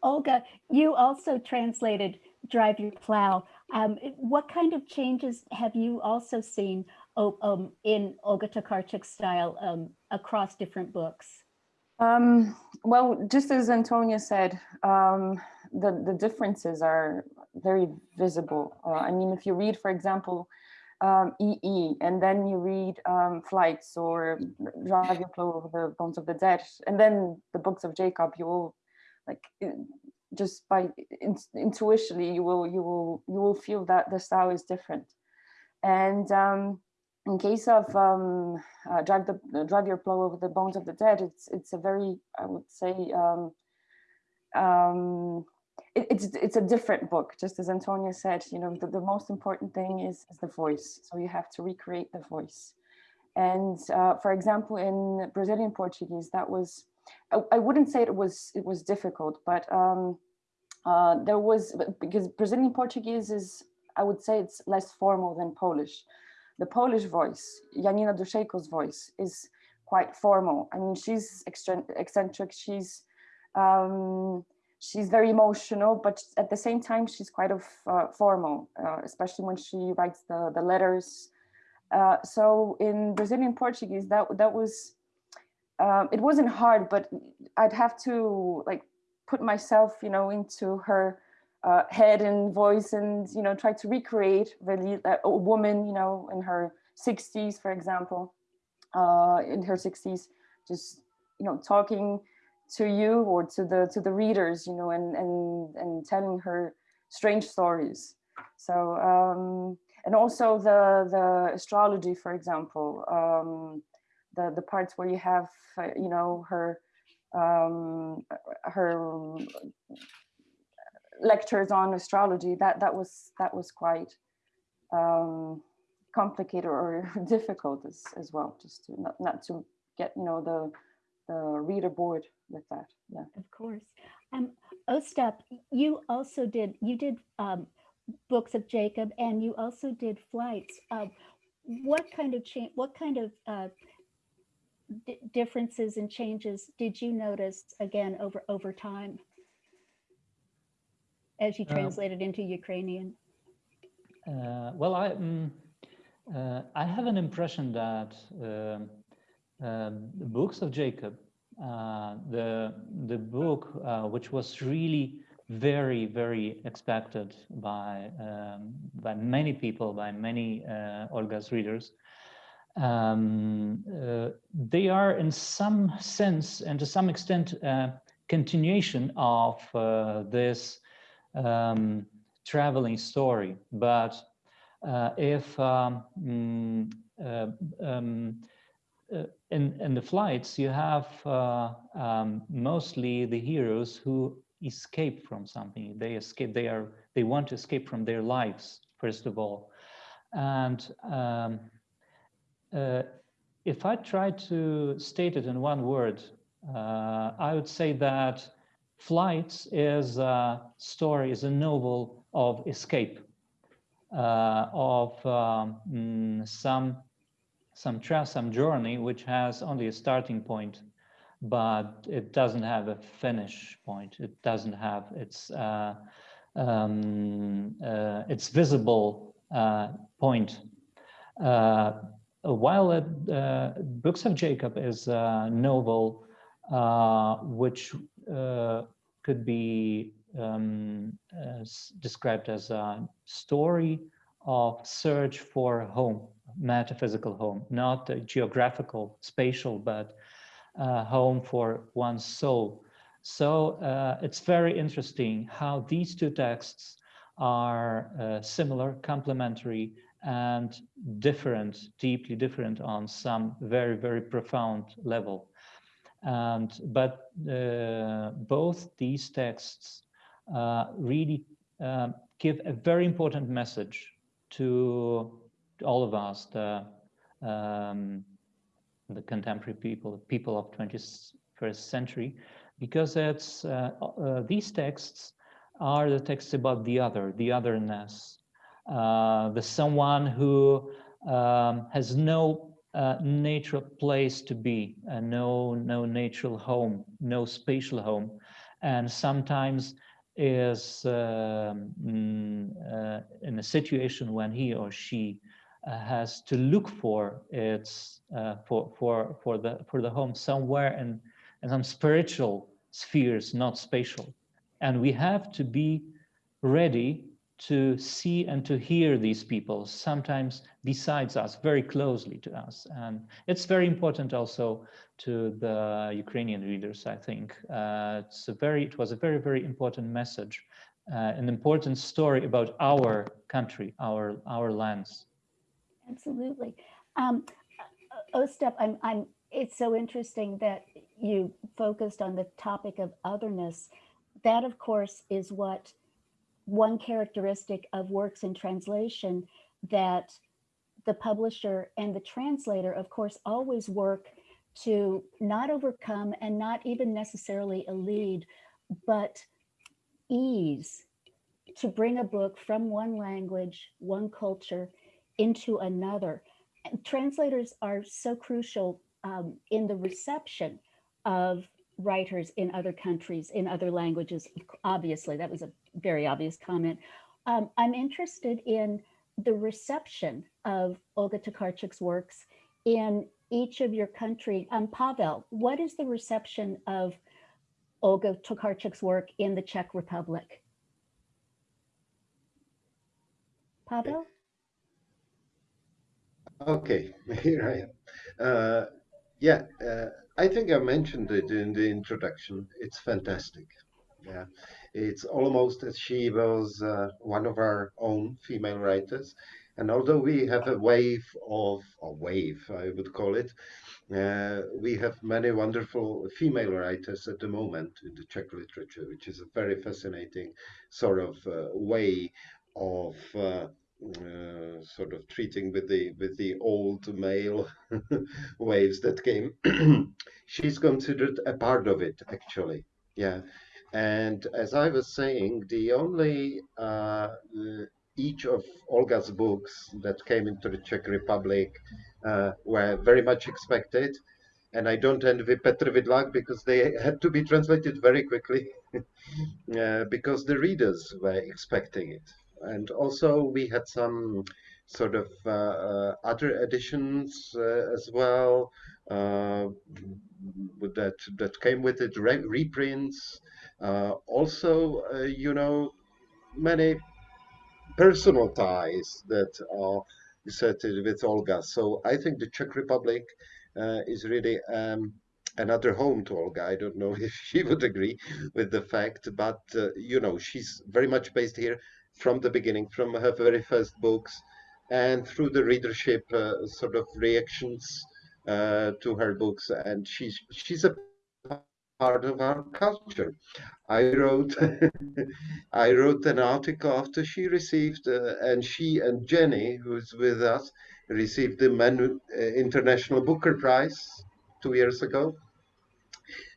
Olga, you also translated drive your plow. Um, what kind of changes have you also seen um, in Olga Tokarczuk's style um, across different books? Um, well, just as Antonia said, um, the, the differences are very visible. Uh, I mean, if you read, for example, um, EE, and then you read um, Flights or Drive Your Plow Over the Bones of the Dead, and then the books of Jacob, you will like just by in, intuitively you will you will you will feel that the style is different. And um, in case of um, uh, drive the uh, drive your plow over the bones of the dead it's it's a very i would say um, um, it, it's it's a different book. Just as antonia said you know the, the most important thing is, is the voice. So you have to recreate the voice. And uh, for example in brazilian portuguese that was I, I, wouldn't say it was it was difficult, but um, uh, there was because Brazilian Portuguese is I would say it's less formal than Polish. The Polish voice, Janina Duszejko's voice, is quite formal. I mean, she's eccentric. She's um, she's very emotional, but at the same time, she's quite of uh, formal, uh, especially when she writes the the letters. Uh, so in Brazilian Portuguese, that that was um, it wasn't hard, but I'd have to like put myself, you know, into her uh, head and voice and, you know, try to recreate really a woman, you know, in her 60s, for example, uh, in her 60s, just, you know, talking to you or to the to the readers, you know, and and and telling her strange stories. So um, and also the the astrology, for example, um, the the parts where you have uh, you know her um, her lectures on astrology that that was that was quite um, complicated or *laughs* difficult as, as well just to not, not to get you know the the reader bored with that yeah. Of course. Um ostap you also did you did um books of jacob and you also did flights. Uh, what kind of change what kind of uh, differences and changes did you notice again over over time as you uh, translated into Ukrainian? Uh, well, I um, uh, I have an impression that um, um the books of Jacob, uh, the the book uh, which was really very very expected by um, by many people, by many Olga's readers, um, uh, they are in some sense and to some extent uh, continuation of uh, this um, traveling story. But uh, if um, mm, uh, um, in, in the flights, you have um, mostly the heroes who escape from something. They escape, they are, they want to escape from their lives, first of all. And um, uh, if I try to state it in one word, Uh, I would say that Flights is a story, is a novel of escape, uh, of um, mm, some some trail, some journey, which has only a starting point, but it doesn't have a finish point. It doesn't have its uh, um, uh, its visible uh, point. Uh, while uh, Books of Jacob is a novel which could be um, as described as a story of search for home, metaphysical home, not geographical, spatial, but uh, home for one's soul. So uh, it's very interesting how these two texts are uh, similar, complementary, and different, deeply different on some very, very profound level. And but uh, both these texts uh, really um, give a very important message to all of us, the um, the contemporary people, people of 21st century, because it's uh, uh, these texts are the texts about the other, the otherness, the someone who um, has no uh, natural place to be, uh, no, no natural home, no spatial home, and sometimes is um, mm, uh, in a situation when he or she uh, has to look for its uh, for for for the for the home somewhere in, in some spiritual spheres, not spatial, and we have to be ready to see and to hear these people, sometimes besides us, very closely to us. And it's very important also to the Ukrainian readers, I think. Uh, it's a very, it was a very, very important message, uh, an important story about our country, our, our lands. Absolutely. Um, Ostap, I'm, I'm, it's so interesting that you focused on the topic of otherness. That, of course, is what one characteristic of works in translation that the publisher and the translator, of course, always work to not overcome and not even necessarily lead, but ease to bring a book from one language, one culture into another. Translators are so crucial um, in the reception of writers in other countries, in other languages. Obviously, that was a very obvious comment. Um, I'm interested in the reception of Olga Tokarczuk's works in each of your country. Um, Pavel, what is the reception of Olga Tokarczuk's work in the Czech Republic? Pavel? Okay, *laughs* here I am. Uh, yeah, uh, I think I mentioned it in the introduction. It's fantastic. Yeah, it's almost as she was uh, one of our own female writers. And although we have a wave of, a wave, I would call it, uh, we have many wonderful female writers at the moment in the Czech literature, which is a very fascinating sort of uh, way of uh, sort of treating with the with the old male *laughs* waves that came. *clears throat* She's considered a part of it actually. Yeah. And as i was saying the only uh, each of olga's books that came into the czech republic uh, were very much expected. And i don't envy petr vidlak because they had to be translated very quickly *laughs* uh, because the readers were expecting it and also we had some sort of uh, uh, other editions uh, as well that that came with it re reprints also you know many personal ties that are set with Olga. So I think the Czech Republic uh, is really um, another home to Olga. I don't know *laughs* if she would agree with the fact, but uh, you know she's very much based here from the beginning, from her very first books, and through the readership uh, sort of reactions uh, to her books. And she's she's a part of our culture. I wrote *laughs* I wrote an article after she received, uh, and she and Jenny, who's with us, received the Man, uh, International Booker Prize two years ago.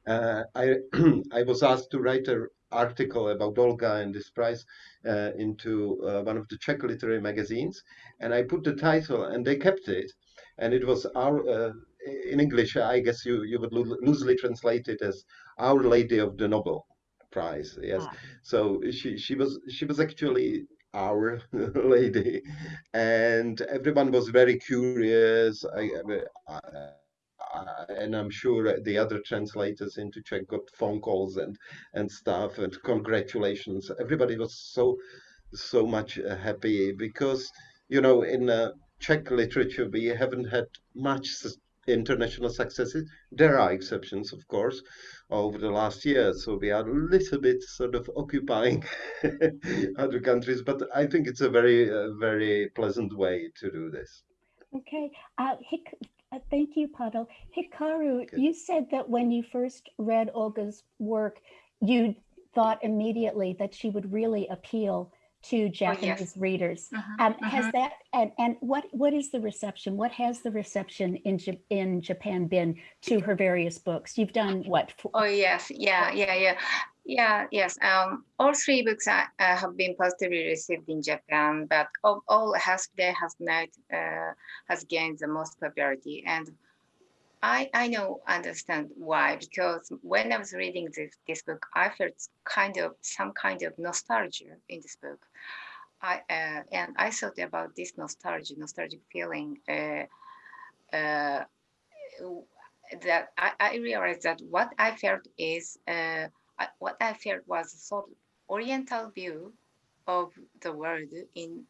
uh, I *clears throat* I was asked to write an article about Olga and this prize uh, into uh, one of the Czech literary magazines, and I put the title, and they kept it, and it was our uh, in English. I guess you you would loo loosely translate it as Our Lady of the Nobel Prize. Yes, Ah. so she she was she was actually our *laughs* lady and everyone was very curious I, I, uh, and I'm sure the other translators into Czech got phone calls and and stuff and congratulations. Everybody was so so much uh, happy because you know in uh, Czech literature we haven't had much international successes. There are exceptions, of course, over the last year. So we are a little bit sort of occupying *laughs* other countries, but I think it's a very uh, very pleasant way to do this. Okay, uh, uh, thank you, Pavel. Hikari, you said that when you first read Olga's work, you thought immediately that she would really appeal to Japanese readers. Mhm, Um, Has mhm. that and and what what is the reception? What has the reception in Ja- in Japan been to her various books? You've done what? four- Oh yes, yeah, yeah, yeah, yeah, yes. Um, all three books uh, have been positively received in Japan, but of all, Has Day Has Night uh, has gained the most popularity, and I I know understand why because when I was reading this this book, I felt kind of some kind of nostalgia in this book. I uh, and I thought about this nostalgia, nostalgic feeling. Uh, uh, that I, I realized that what I felt is uh, what I felt was a sort of Oriental view of the world in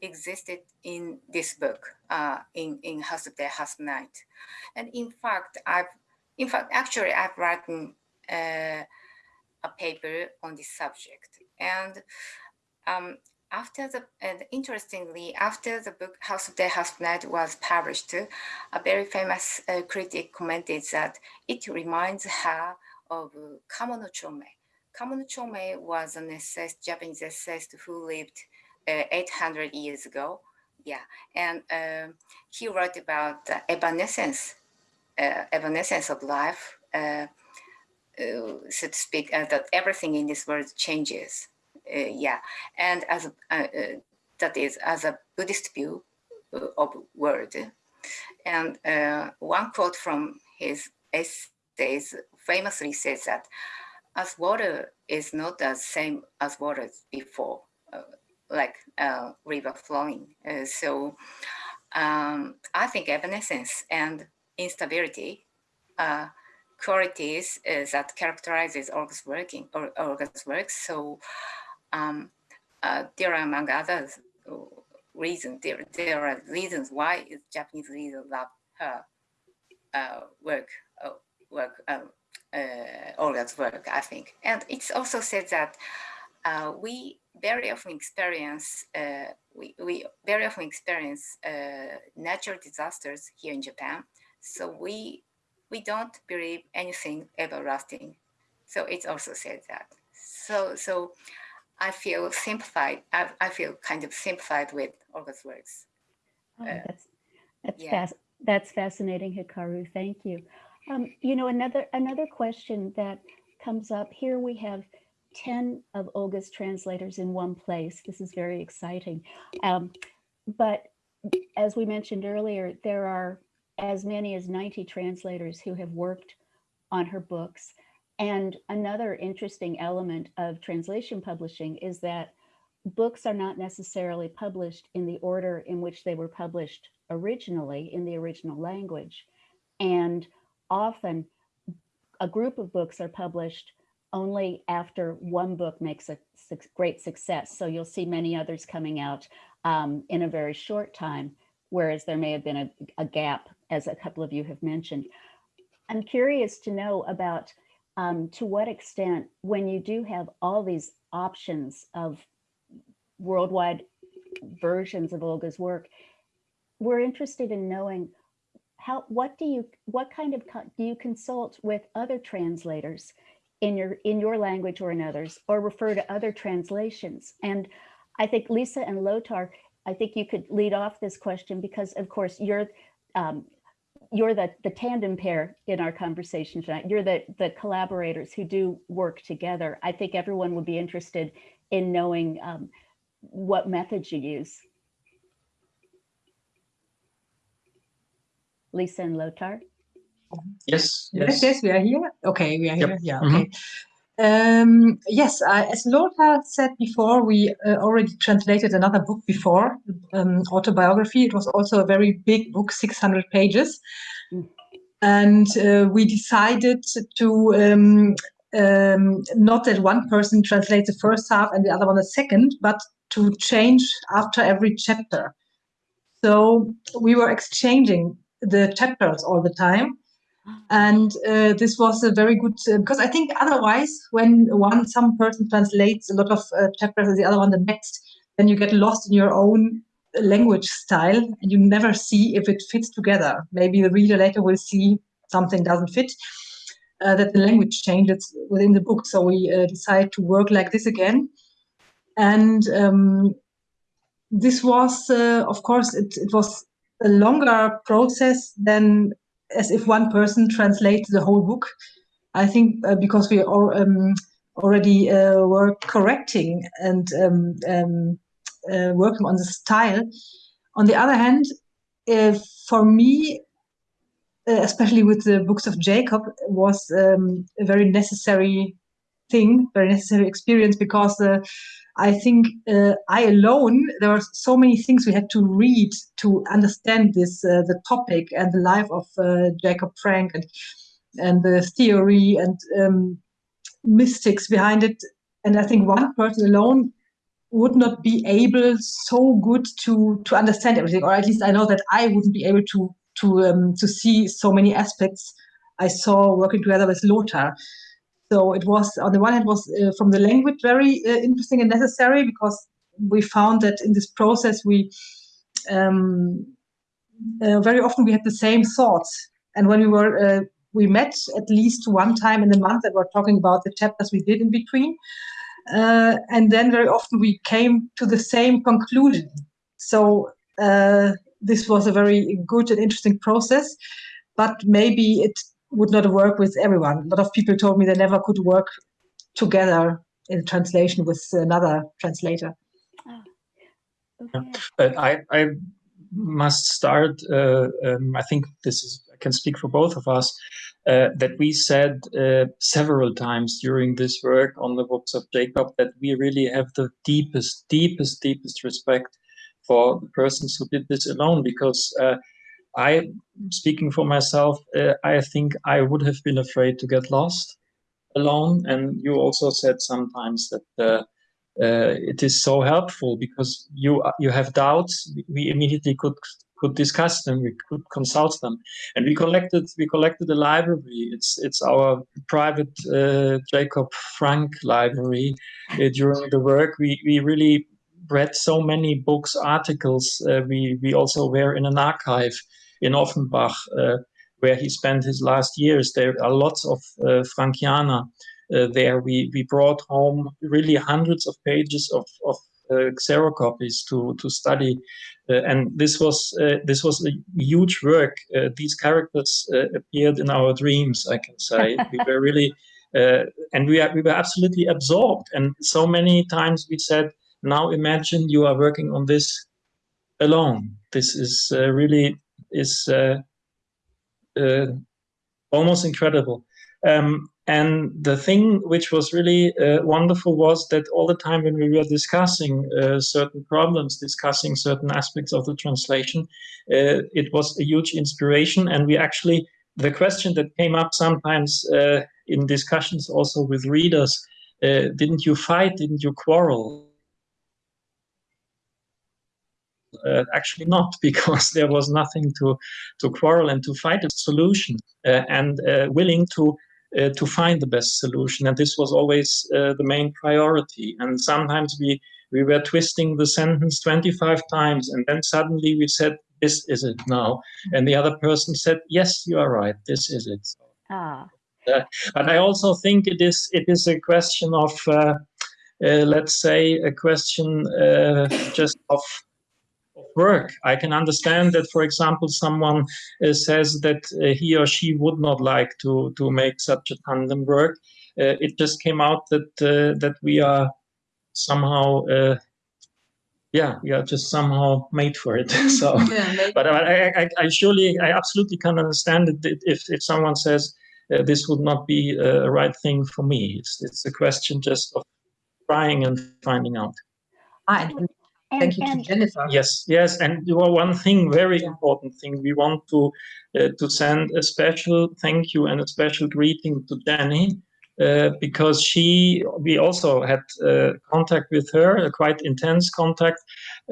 existed in this book uh, in in House of the House Night, and in fact I've in fact actually I've written uh, a paper on this subject. And um, after the and interestingly after the book House of the House Night was published, a very famous uh, critic commented that it reminds her of uh, Kamo no Chomei. Kamono Chome was an essayist, Japanese essayist who lived uh, 800 years ago. Yeah, and um, he wrote about evanescence, uh, evanescence of life, uh, uh, so to speak, that everything in this world changes. Yeah, and as a, that is as a Buddhist view of world. And one quote from his essays famously says that as water is not the same as water before, uh, like uh, river flowing. Uh, so um, I think evanescence and instability are qualities uh, that characterizes Olga's working or Olga's work. So um, uh, there are among others uh, reasons. There, there are reasons why Japanese readers love her uh, work, uh, work, um, uh, Olga's work, I think. And it's also said that uh, we very often experience, uh, we, we very often experience uh, natural disasters here in Japan. So we, we don't believe anything everlasting. So it's also said that. So, so I feel sympathized, I, I feel kind of sympathized with Olga's works. Oh, Uh, that's that's yeah. fast. That's fascinating, Hikari. Thank you. Um, you know, another another question that comes up here. We have ten of Olga's translators in one place. This is very exciting. Um, but as we mentioned earlier, there are as many as ninety translators who have worked on her books. And another interesting element of translation publishing is that books are not necessarily published in the order in which they were published originally in the original language. And often a group of books are published only after one book makes a suc- great success. So you'll see many others coming out um, in a very short time, whereas there may have been a, a gap, as a couple of you have mentioned. I'm curious to know about um, to what extent, when you do have all these options of worldwide versions of Olga's work, we're interested in knowing how what do you what kind of do you consult with other translators in your in your language or in others or refer to other translations and i think lisa and lothar i think you could lead off this question because of course you're um, you're the, the tandem pair in our conversation tonight. You're the, the collaborators who do work together. I think everyone would be interested in knowing um, what methods you use. Lisa and Lothar? Yes, Yes, yes. yes, we are here. Okay, we are Yep. here. Yeah, Mhm. okay. Um, yes, I, as Lothar said before, we uh, already translated another book before, um, autobiography. It was also a very big book, 600 pages. And uh, we decided to um, um, not that one person translates the first half and the other one the second, but to change after every chapter. So we were exchanging the chapters all the time and uh, this was a very good uh, because I think otherwise when one some person translates a lot of uh, chapters and the other one the next, then you get lost in your own language style and you never see if it fits together. Maybe the reader later will see something doesn't fit. Uh, that the language changes within the book. So we uh, decided to work like this again, and um, this was, uh, of course, it, it was a longer process than as if one person translates the whole book. I think uh, because we are, um, already uh, were correcting and um, um, uh, working on the style. On the other hand, for me, uh, especially with the books of Jacob, was um, a very necessary thing, very necessary experience because uh, I think uh, I alone, there were so many things we had to read to understand this, uh, the topic and the life of uh, Jacob Frank and, and the theory and um, mystics behind it. And I think one person alone would not be able so good to to understand everything, or at least I know that I wouldn't be able to to um, to see so many aspects I saw working together with Lothar. So it was on the one hand was uh, from the language very uh, interesting and necessary because we found that in this process we um, uh, very often we had the same thoughts, and when we were uh, we met at least one time in the month that we're talking about the chapters we did in between, uh, and then very often we came to the same conclusion. So uh, this was a very good and interesting process, but maybe it would not work with everyone. A lot of people told me they never could work together in translation with another translator. But I, I must start. Uh, um, I think this is. I can speak for both of us. Uh, that we said uh, several times during this work on the books of Jacob that we really have the deepest, deepest, deepest respect for the persons who did this alone. Because uh, I, speaking for myself, uh, I think I would have been afraid to get lost alone. And you also said sometimes that uh, uh, it is so helpful because you you have doubts. We immediately could could discuss them. We could consult them, and we collected we collected a library. It's it's our private uh, Jacob Frank library. Uh, during the work, we we really read so many books, articles. Uh, we we also were in an archive in Offenbach. Uh, where he spent his last years. There are lots of uh, Frankiana uh, there. We, we brought home really hundreds of pages of, of uh, xerocopies to, to study. Uh, and this was, uh, this was a huge work. Uh, these characters appeared in our dreams, I can say. *laughs* we were really, and we, are, we were absolutely absorbed. And so many times we said, now imagine you are working on this alone. This is really, is uh, almost incredible. Um, and the thing which was really uh, wonderful was that all the time when we were discussing uh, certain problems, discussing certain aspects of the translation, uh, it was a huge inspiration. And we actually, the question that came up sometimes uh, in discussions also with readers, uh, didn't you fight, didn't you quarrel? Uh, actually not *laughs* because there was nothing to to quarrel and to fight a solution uh, and uh, willing to to find the best solution. And this was always the main priority. And sometimes we we were twisting the sentence 25 times and then suddenly we said this is it now. And the other person said yes you are right. This is it. Ah. but i also think it is it is a question of let's say a question just of work. I can understand that, for example, someone uh, says that uh, he or she would not like to to make such a tandem work. Uh, it just came out that uh, that we are somehow uh, yeah, we are just somehow made for it. *laughs* so, *laughs* Yeah, but I, I, I surely, I absolutely can understand it if, if someone says uh, this would not be a right thing for me. It's, it's a question just of trying and finding out. Ah, and thank you to Jennifer. Yes, yes, and one thing, very important thing. We want to uh, to send a special thank you and a special greeting to Jenny uh, because she, we also had uh, contact with her, a quite intense contact,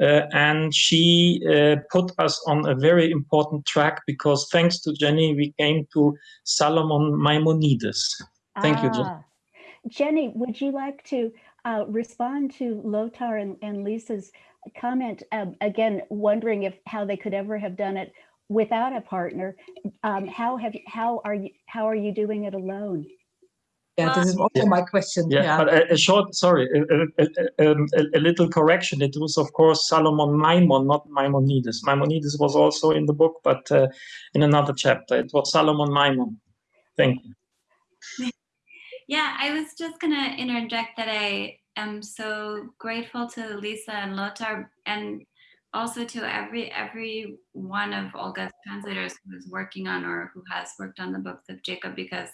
uh, and she uh, put us on a very important track because thanks to Jenny, we came to Salomon Maimonides. Thank you, Jenny. Ah. Jenny, would you like to uh, respond to Lothar and, and Lisa's comment? Um, again, wondering if how they could ever have done it without a partner. Um, how have you, how are you how are you doing it alone? Yeah, this is also my question. Yeah, Yeah. but a, a short, sorry, a, a, a, um, a- a little correction. It was, of course, Salomon Maimon, not Maimonides. Maimonides was also in the book, but uh, in another chapter. It was Salomon Maimon. Thank you. *laughs* Yeah, I was just gonna interject that I am so grateful to Lisa and Lothar and also to every every one of Olga's translators who is working on or who has worked on the books of Jacob because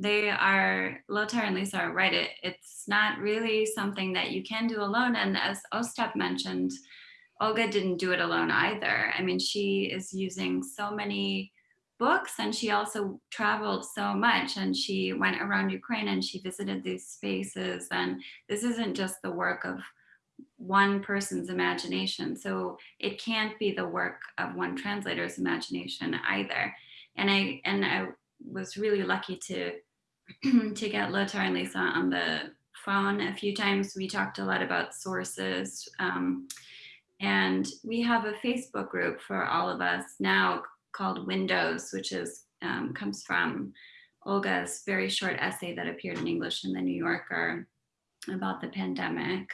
they are Lothar and Lisa are right. It, it's not really something that you can do alone. And as Ostap mentioned, Olga didn't do it alone either. I mean, she is using so many books and she also traveled so much and she went around Ukraine and she visited these spaces. And this isn't just the work of one person's imagination. So it can't be the work of one translator's imagination either. And I and I was really lucky to *clears throat* to get Lothar and Lisa on the phone a few times. We talked a lot about sources. Um, and we have a Facebook group for all of us now called Windows, which is um, comes from Olga's very short essay that appeared in English in the New Yorker about the pandemic.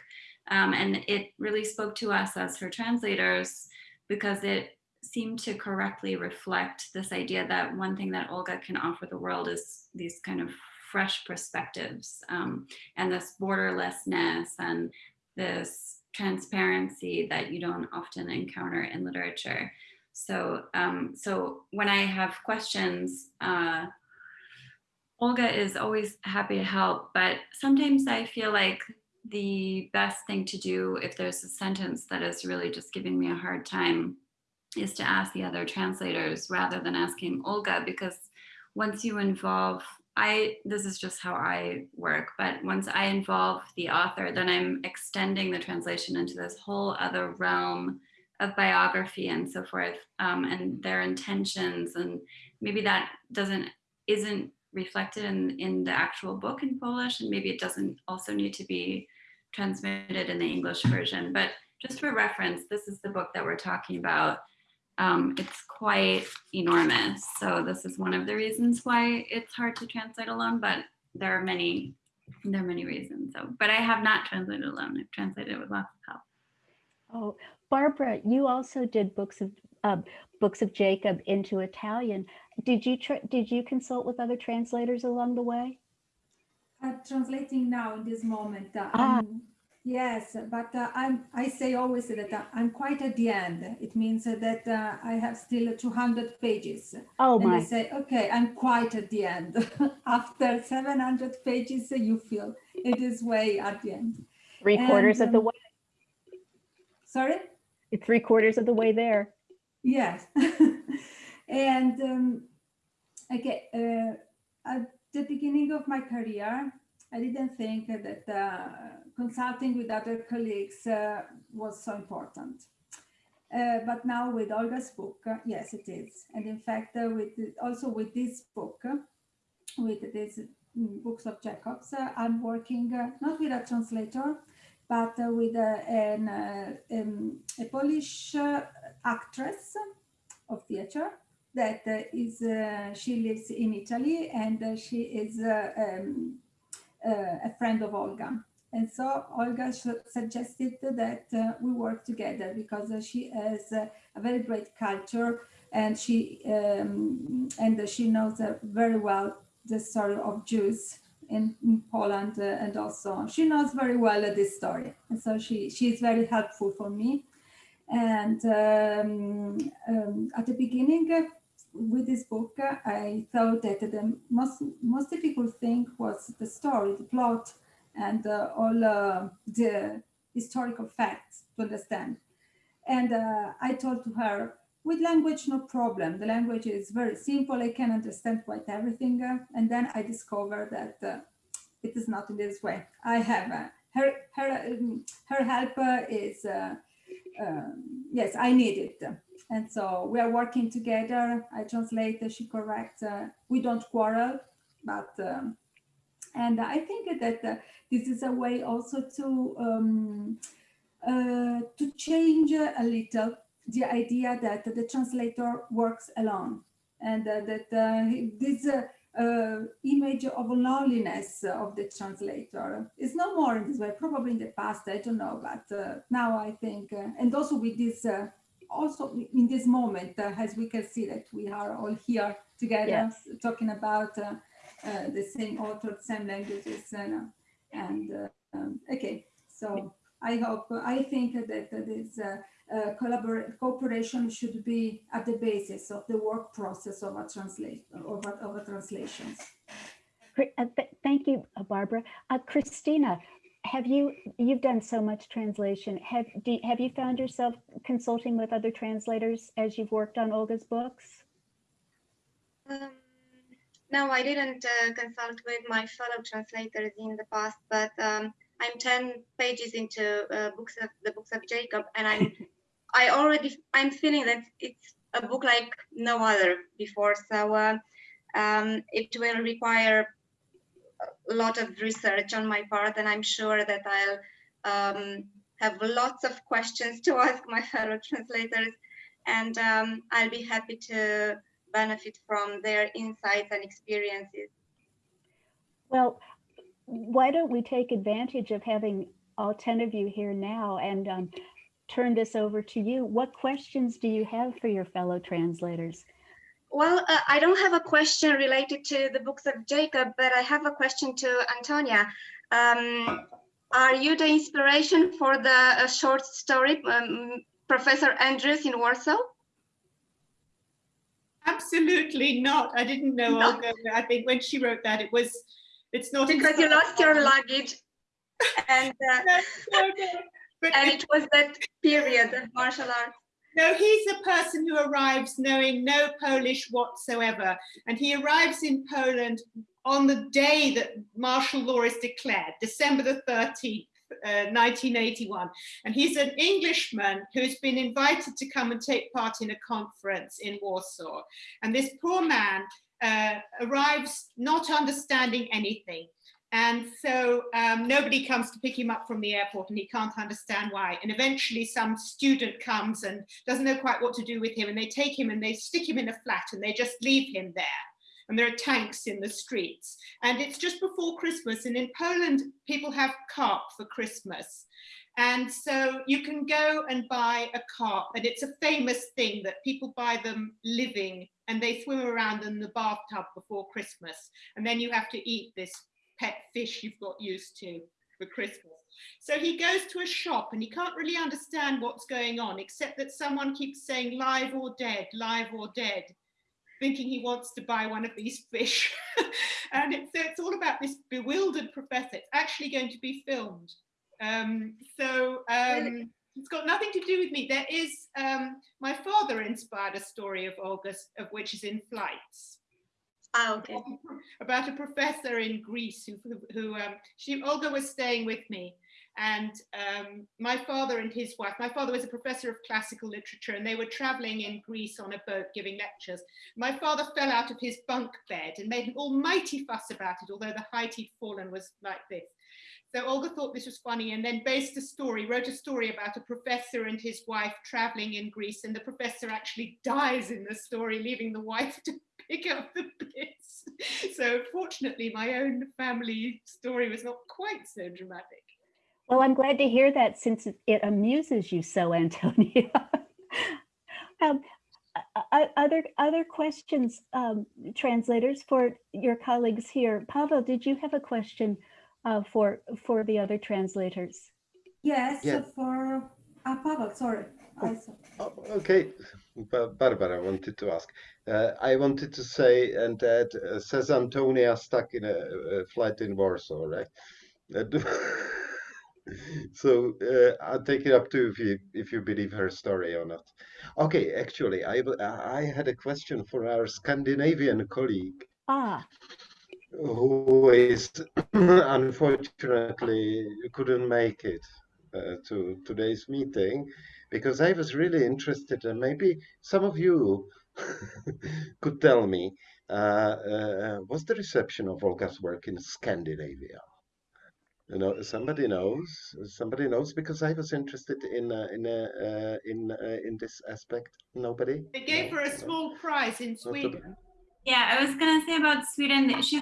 Um, and it really spoke to us as her translators because it seemed to correctly reflect this idea that one thing that Olga can offer the world is these kind of fresh perspectives um, and this borderlessness and this transparency that you don't often encounter in literature. So, um, so when I have questions, uh, Olga is always happy to help, but sometimes I feel like the best thing to do if there's a sentence that is really just giving me a hard time is to ask the other translators rather than asking Olga because once you involve I this is just how I work but once I involve the author then I'm extending the translation into this whole other realm of biography and so forth um, and their intentions and maybe that doesn't isn't reflected in in the actual book in Polish and maybe it doesn't also need to be transmitted in the English version but just for reference this is the book that we're talking about um, it's quite enormous. So this is one of the reasons why it's hard to translate alone, but there are many, there are many reasons. So, but I have not translated alone. I've translated with lots of help. Oh, Barbara, you also did books of uh, books of Jacob into Italian. Did you did you consult with other translators along the way? I'm translating now in this moment. Uh, Ah. Yes, but uh, I'm, I say always that uh, I'm quite at the end. It means that uh, I have still 200 pages. Oh and my. I say, okay, I'm quite at the end. *laughs* After 700 pages, you feel it is way at the end. Three quarters And, of the um, way. Sorry? Three quarters of the way there. Yes. *laughs* and um, okay, uh, at the beginning of my career, I didn't think that uh, consulting with other colleagues uh, was so important. Uh, but now with Olga's book, uh, yes, it is. And in fact, uh, with also with this book, uh, with these mm, books of Jacobs, I'm working not with a translator, but with an, uh, um, a Polish uh, actress of theater that uh, is she lives in Italy and she is um, a friend of Olga. And so Olga suggested that uh, we work together because uh, she has uh, a very great culture and she um, and she knows very well the story of Jews in, Poland uh, and also she knows very well this story. And so she, she is very helpful for me. And um, um, at the beginning uh, with this book, I thought that the most, most difficult thing was the story, the plot, and uh, all uh, the historical facts to understand. And uh, I told to her, with language, no problem. The language is very simple. I can understand quite everything. and then I discovered that uh, it is not in this way. I have uh, her, her, um, her help is, uh, um, yes, I need it. And so we are working together. I translate, she corrects. we don't quarrel, but um, and I think that uh, this is a way also to um, uh, to change a little the idea that the translator works alone and uh, that uh, this uh, image of loneliness of the translator is no more in this way, probably in the past, I don't know, but uh, now I think, uh, and also with this, also in this moment, as we can see that we are all here together yes. talking about the same author, same languages, and, and um, okay, so I hope, I think that this uh, cooperation should be at the basis of the work process of a translate of a, of a translations. Uh, thank you, uh, Barbara. Uh, Christina, have you you've done so much translation? Have do, have you found yourself consulting with other translators as you've worked on Olga's books? Um, no, I didn't uh, consult with my fellow translators in the past, but um, I'm 10 pages into uh, books of the books of Jacob, and I'm *laughs* I already I'm feeling that it's a book like no other before. So uh, um, it will require a lot of research on my part, and I'm sure that I'll um, have lots of questions to *laughs* ask my fellow translators, and um, I'll be happy to benefit from their insights and experiences. Well, why don't we take advantage of having all 10 of you here now and um, turn this over to you. What questions do you have for your fellow translators? Well, uh, I don't have a question related to the books of Jacob, but I have a question to Antonia. Um, are you the inspiration for the uh, short story, um, Professor Andrews in Warsaw? Absolutely not. I didn't know no. Olga. I think when she wrote that, it was, it's not because you lost your luggage. *laughs* and uh, no, no, but and it was that period of martial arts. No, he's a person who arrives knowing no Polish whatsoever. And he arrives in Poland on the day that martial law is declared, December the 13th. Uh, 1981 and he's an Englishman who's been invited to come and take part in a conference in Warsaw and this poor man uh, arrives not understanding anything and so um, nobody comes to pick him up from the airport and he can't understand why. And eventually some student comes and doesn't know quite what to do with him and they take him and they stick him in a flat and they just leave him there. And there are tanks in the streets. And it's just before Christmas. And in Poland, people have carp for Christmas. And so you can go and buy a carp and it's a famous thing that people buy them living and they swim around in the bathtub before Christmas. And then you have to eat this pet fish you've got used to for Christmas. So he goes to a shop and he can't really understand what's going on, except that someone keeps saying live or dead, live or dead, thinking he wants to buy one of these fish. *laughs* and it's, so it's all about this bewildered professor. It's actually going to be filmed. Um, so um, it's got nothing to do with me. There is, um, my father inspired a story of August, of which is in flights. Ah, okay. About a professor in Greece who, who um, she, Olga was staying with me and um, my father and his wife, my father was a professor of classical literature and they were traveling in Greece on a boat giving lectures. My father fell out of his bunk bed and made an almighty fuss about it, although the height he'd fallen was like this. So Olga thought this was funny and then based a story, wrote a story about a professor and his wife traveling in Greece and the professor actually dies in the story, leaving the wife *laughs* to pick up the bits. So fortunately, my own family story was not quite so dramatic. Well, I'm glad to hear that since it- amuses you so, *laughs* Antonia. Um, Other, other questions, um, translators, for your colleagues here? Pavel, did you have a question uh, for, for the other translators? Yes, Yeah. for uh, Pavel, sorry. I saw. Oh, okay, Barbara wanted to ask. Uh, I wanted to say, and that uh, says Antonia stuck in a, a flight in Warsaw, right? Uh, *laughs* so uh, I'll take it up to if you if you believe her story or not. Okay, actually, I I had a question for our Scandinavian colleague Ah, who is *clears throat* unfortunately couldn't make it uh, to today's meeting because I was really interested and maybe some of you *laughs* could tell me uh, uh, what's the reception of Olga's work in Scandinavia? You know, somebody knows. Somebody knows because I was interested in uh, in uh, uh, in uh, in this aspect. Nobody. They gave No, her a no. small prize in Sweden. Yeah, I was gonna say about Sweden. She's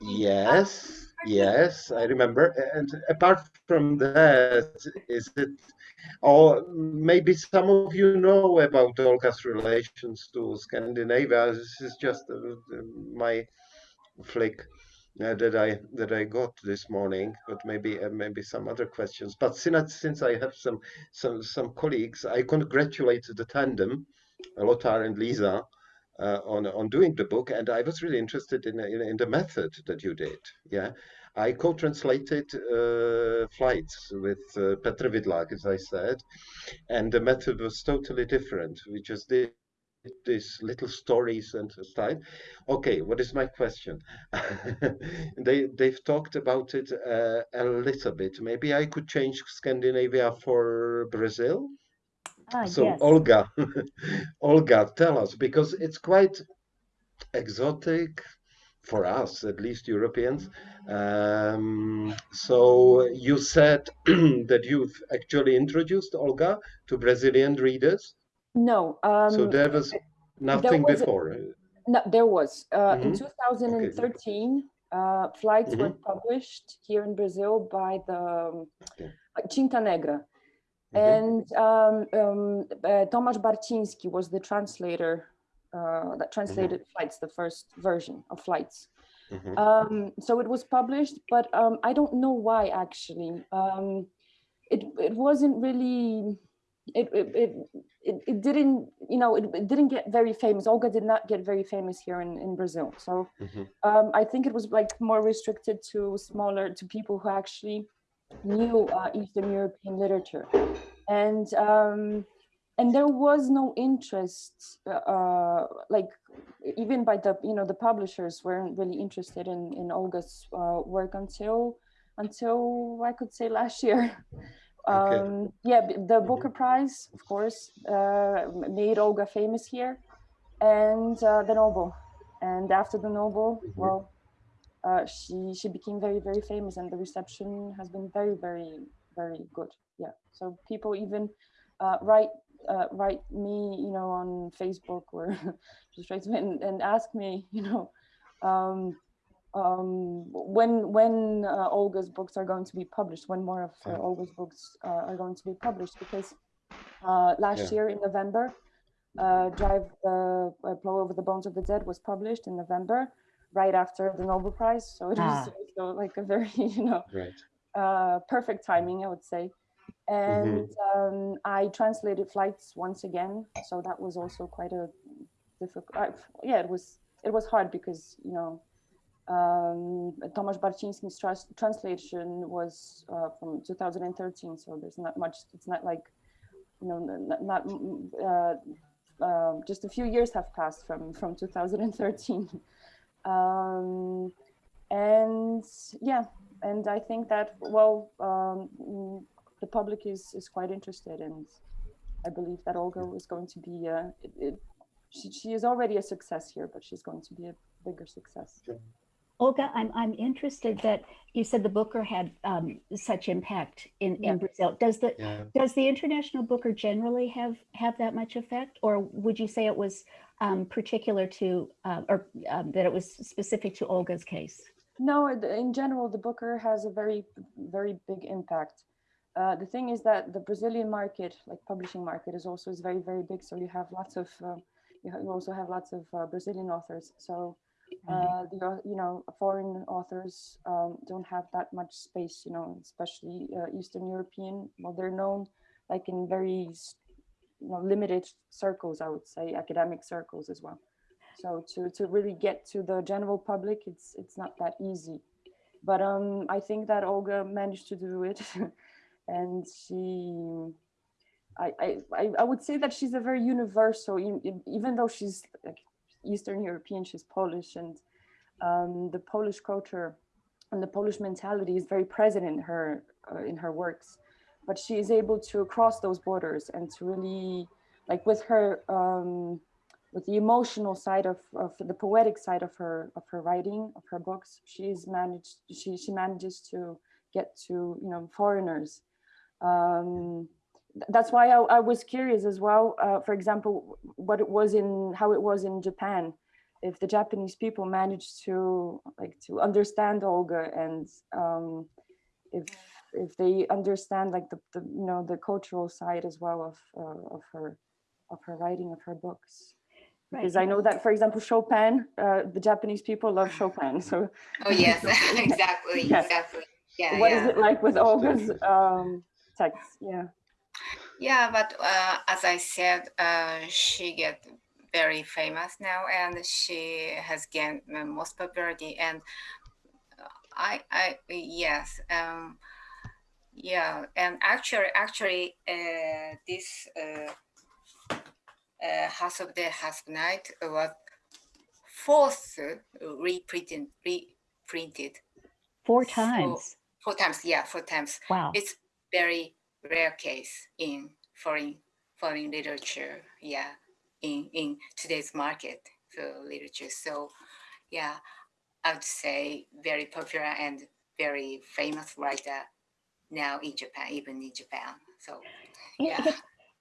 Yes, yes, I remember. And apart from that, is it, or maybe some of you know about Olga's relations to Scandinavia. This is just uh, my flick uh, that I that I got this morning, but maybe uh, maybe some other questions. But since since I have some some some colleagues, I congratulate the tandem, Lothar and Lisa, uh, on on doing the book, and I was really interested in in, in the method that you did. Yeah, I co-translated uh, flights with uh, Petr Vidlak, as I said, and the method was totally different. We just did these little stories and style. Okay, what is my question? *laughs* they they've talked about it uh, a little bit. Maybe I could change Scandinavia for Brazil. Ah, So yes. Olga, *laughs* Olga, tell us because it's quite exotic for us, at least Europeans. Um, so you said *clears throat* that you've actually introduced Olga to Brazilian readers. No, So um, there was nothing was a- before. no, there was. Uh, In Mhm. 2013, uh, flights were Mhm. published here in Brazil by the um, Okay. Tinta Negra. Mhm. And um, um, uh, Tomasz Barciński was the translator uh, that translated Flights, the first version of Flights. Mhm. Um, so it was published, but um, I don't know why actually. Um, it it wasn't really. It it, it it it didn't you know it, it didn't get very famous. Olga did not get very famous here in in Brazil. So Mhm. um, I think it was like more restricted to smaller to people who actually knew uh, Eastern European literature, and um, and there was no interest, uh, like even by the you know the publishers weren't really interested in in Olga's uh, work until until I could say last year. *laughs* Okay. Um, yeah, the Booker Prize, of course, uh, made Olga famous here, and uh, the Nobel. And after the Nobel, well, uh, she she became very very famous, and the reception has been very very very good. Yeah, so people even uh, write uh, write me, you know, on Facebook or *laughs* just write me and, and ask me, you know, um, um, when when uh, Olga's books are going to be published, when more of uh, Olga's books uh, are going to be published, because uh, last Yeah. year in November, uh, Drive the uh, Plow Over the Bones of the Dead was published in November, right after the Nobel Prize. So it was Ah. *laughs* also like a very, *laughs* you know, Right. uh, perfect timing, I would say. And um, I translated flights once again, so that was also quite a difficult. Uh, yeah, it was it was hard because you know um, Tomasz Barciński's trans- translation was uh, from 2013, so there's not much. It's not like you know not, not mm, uh, uh, just a few years have passed from from 2013. Um, and yeah, and I think that well, um, the public is is quite interested, and I believe that Olga is going to be. Uh, it, it, she, she is already a success here, but she's going to be a bigger success. Olga, I'm, I'm interested that you said the Booker had um, such impact in, Yeah. in Brazil. Does the Yeah. does the International Booker generally have have that much effect, or would you say it was um, particular to uh, or um, that it was specific to Olga's case? No, in general, the Booker has a very, very big impact. Uh, the thing is that the Brazilian market, like publishing market, is also is very very big. So you have lots of uh, you, also have lots of uh, Brazilian authors. So uh, the you know foreign authors um, don't have that much space. You know, especially uh, Eastern European. Well, they're known like in very you know limited circles. I would say academic circles as well. So to to really get to the general public, it's it's not that easy. But um, I think that Olga managed to do it. *laughs* and she I, I i would say that she's a very universal even though she's like eastern european she's polish and um, the polish culture and the polish mentality is very present in her uh, in her works but she is able to cross those borders and to really like with her um, with the emotional side of, of the poetic side of her of her writing of her books she's managed she she manages to get to you know foreigners. Um, that's why I, I, was curious as well, uh, for example, what it was in, how it was in Japan, if the Japanese people managed to like to understand Olga and um, if if they understand like the, the, you know the cultural side as well of uh, of her of her writing of her books. Because right. I know that for example Chopin uh, the Japanese people love Chopin so oh yes. *laughs* *laughs* Exactly. Yeah. exactly. Yeah what yeah. is it like with Olga's um, text yeah. Yeah but uh, as i said uh, she get very famous now and she has gained most popularity and i i yes um yeah and actually actually uh, this uh, uh, House of the of Night was fourth reprinted reprinted four times so, four times yeah four times wow it's very rare case in foreign foreign literature. Yeah, in in today's market for literature. So, yeah, I would say very popular and very famous writer now in Japan, even in Japan. So, yeah.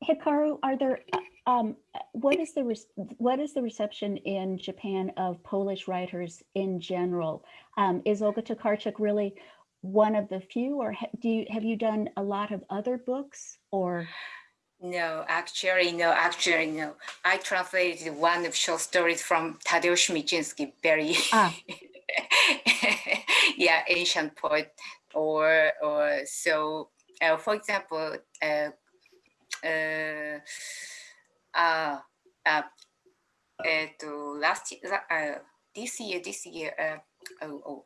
Hikaru, are there um, what is the what is the reception in Japan of Polish writers in general? Um, is Olga Tokarczuk really one of the few or ha do you have you done a lot of other books or no actually no actually no i translated one of short stories from tadeusz micinski very ah. *laughs* yeah ancient poet or or so uh, for example uh, uh, uh, uh, uh, last year, uh, this year this year uh, oh, oh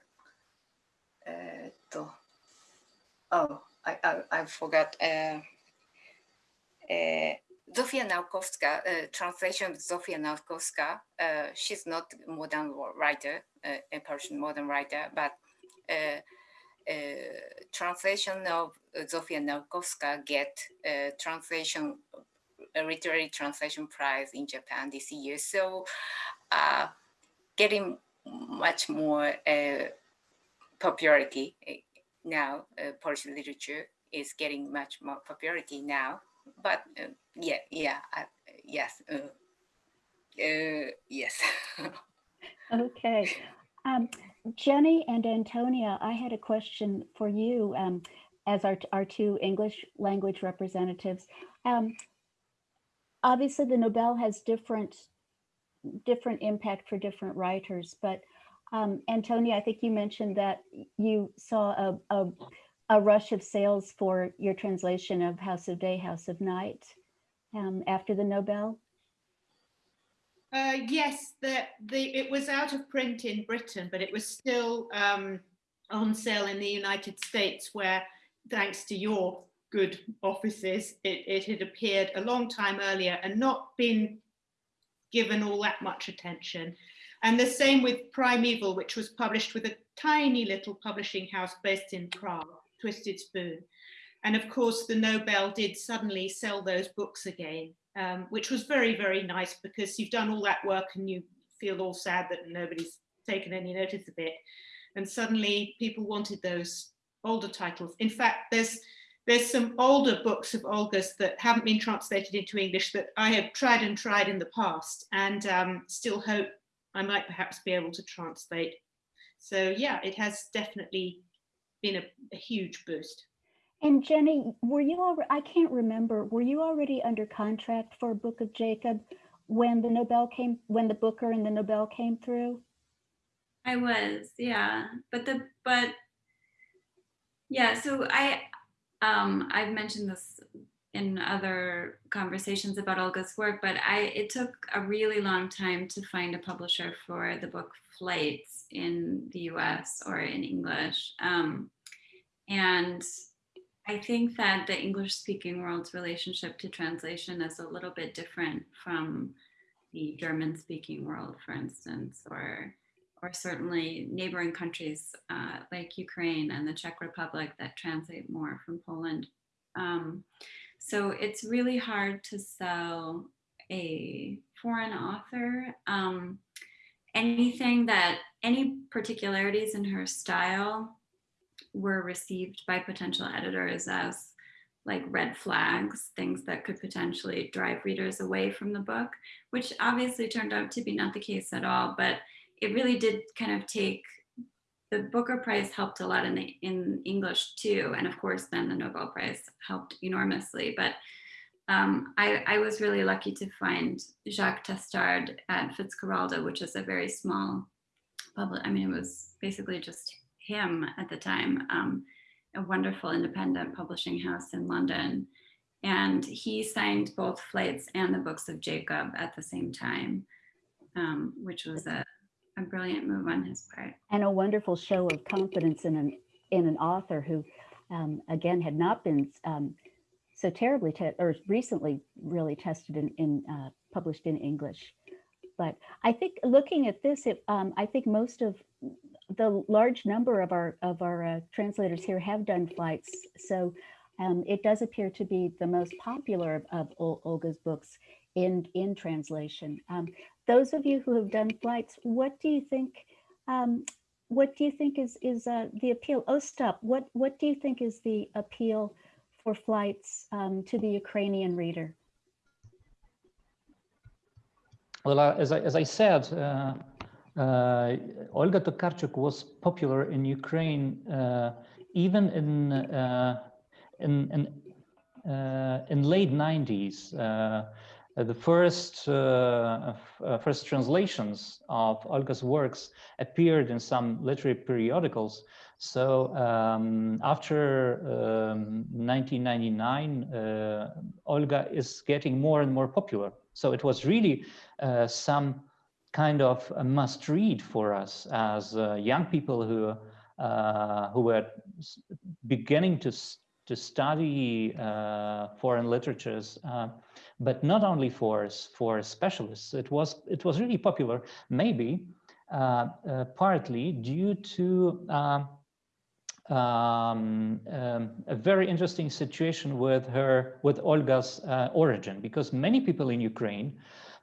oh, I, I, I forgot. Uh, uh, Zofia Nałkowska, uh, translation of Zofia Nałkowska. Uh, she's not modern writer, uh, a Persian modern writer, but uh, translation of Zofia Nałkowska get translation, literary translation prize in Japan this year. So getting much more popularity now. Uh, Polish literature is getting much more popularity now. But uh, yeah, yeah, uh, yes, uh, yes. *laughs* okay. Um, Jenny and Antonia, I had a question for you um, as our, our two English language representatives. Um, obviously, the Nobel has different different impact for different writers, but um, Antonia, I think you mentioned that you saw a, a, a, rush of sales for your translation of House of Day, House of Night um, after the Nobel. Uh, yes, the, the, it was out of print in Britain, but it was still um, on sale in the United States where, thanks to your good offices, it, it had appeared a long time earlier and not been given all that much attention. And the same with Primeval, which was published with a tiny little publishing house based in Prague, Twisted Spoon. And of course, the Nobel did suddenly sell those books again, um, which was very, very nice because you've done all that work and you feel all sad that nobody's taken any notice of it. And suddenly people wanted those older titles. In fact, there's there's some older books of Olga's that haven't been translated into English that I have tried and tried in the past and um, still hope I might perhaps be able to translate. So yeah, it has definitely been a, a huge boost. And Jenny, were you already, I can't remember, were you already under contract for Book of Jacob when the Nobel came, when the Booker and the Nobel came through? I was, yeah. But the, but yeah, so I, um, I've mentioned this in other conversations about Olga's work, but I it took a really long time to find a publisher for the book Flights in the US or in English. Um, and I think that the English speaking world's relationship to translation is a little bit different from the German speaking world, for instance, or or certainly neighboring countries uh, like Ukraine and the Czech Republic that translate more from Poland. Um, so it's really hard to sell a foreign author. Um, anything that, any particularities in her style were received by potential editors as like red flags, things that could potentially drive readers away from the book, which obviously turned out to be not the case at all, but it really did kind of take the Booker Prize helped a lot in the in English too, and of course then the Nobel Prize helped enormously. But um, I, I, was really lucky to find Jacques Testard at Fitzcarraldo, which is a very small public. I mean, it was basically just him at the time, um, a wonderful independent publishing house in London. And he signed both Flights and the Books of Jacob at the same time, um, which was a a brilliant move on his part. And a wonderful show of confidence in an in an author who, um, again, had not been um, so terribly or recently really tested in, in uh, published in English. But I think looking at this, it, um, I think most of the large number of our of our uh, translators here have done flights. So um, it does appear to be the most popular of, of Olga's books in in translation. Um, those of you who have done flights, what do you think? Um, what do you think is is uh, the appeal? Oh, stop. What what do you think is the appeal for flights um, to the Ukrainian reader? Well, uh, as I as I said, uh, uh Olga Tokarczuk was popular in Ukraine uh, even in uh, in in, in late 90s. Uh, the first uh, uh, first translations of Olga's works appeared in some literary periodicals. So um, after um, 1999, uh, Olga is getting more and more popular. So it was really uh, some kind of a must read for us as uh, young people who who were beginning to to study foreign literatures but not only for for specialists. It was it was really popular, maybe uh, uh, partly due to um, um, um, a very interesting situation with her with Olga's uh, origin, because many people in Ukraine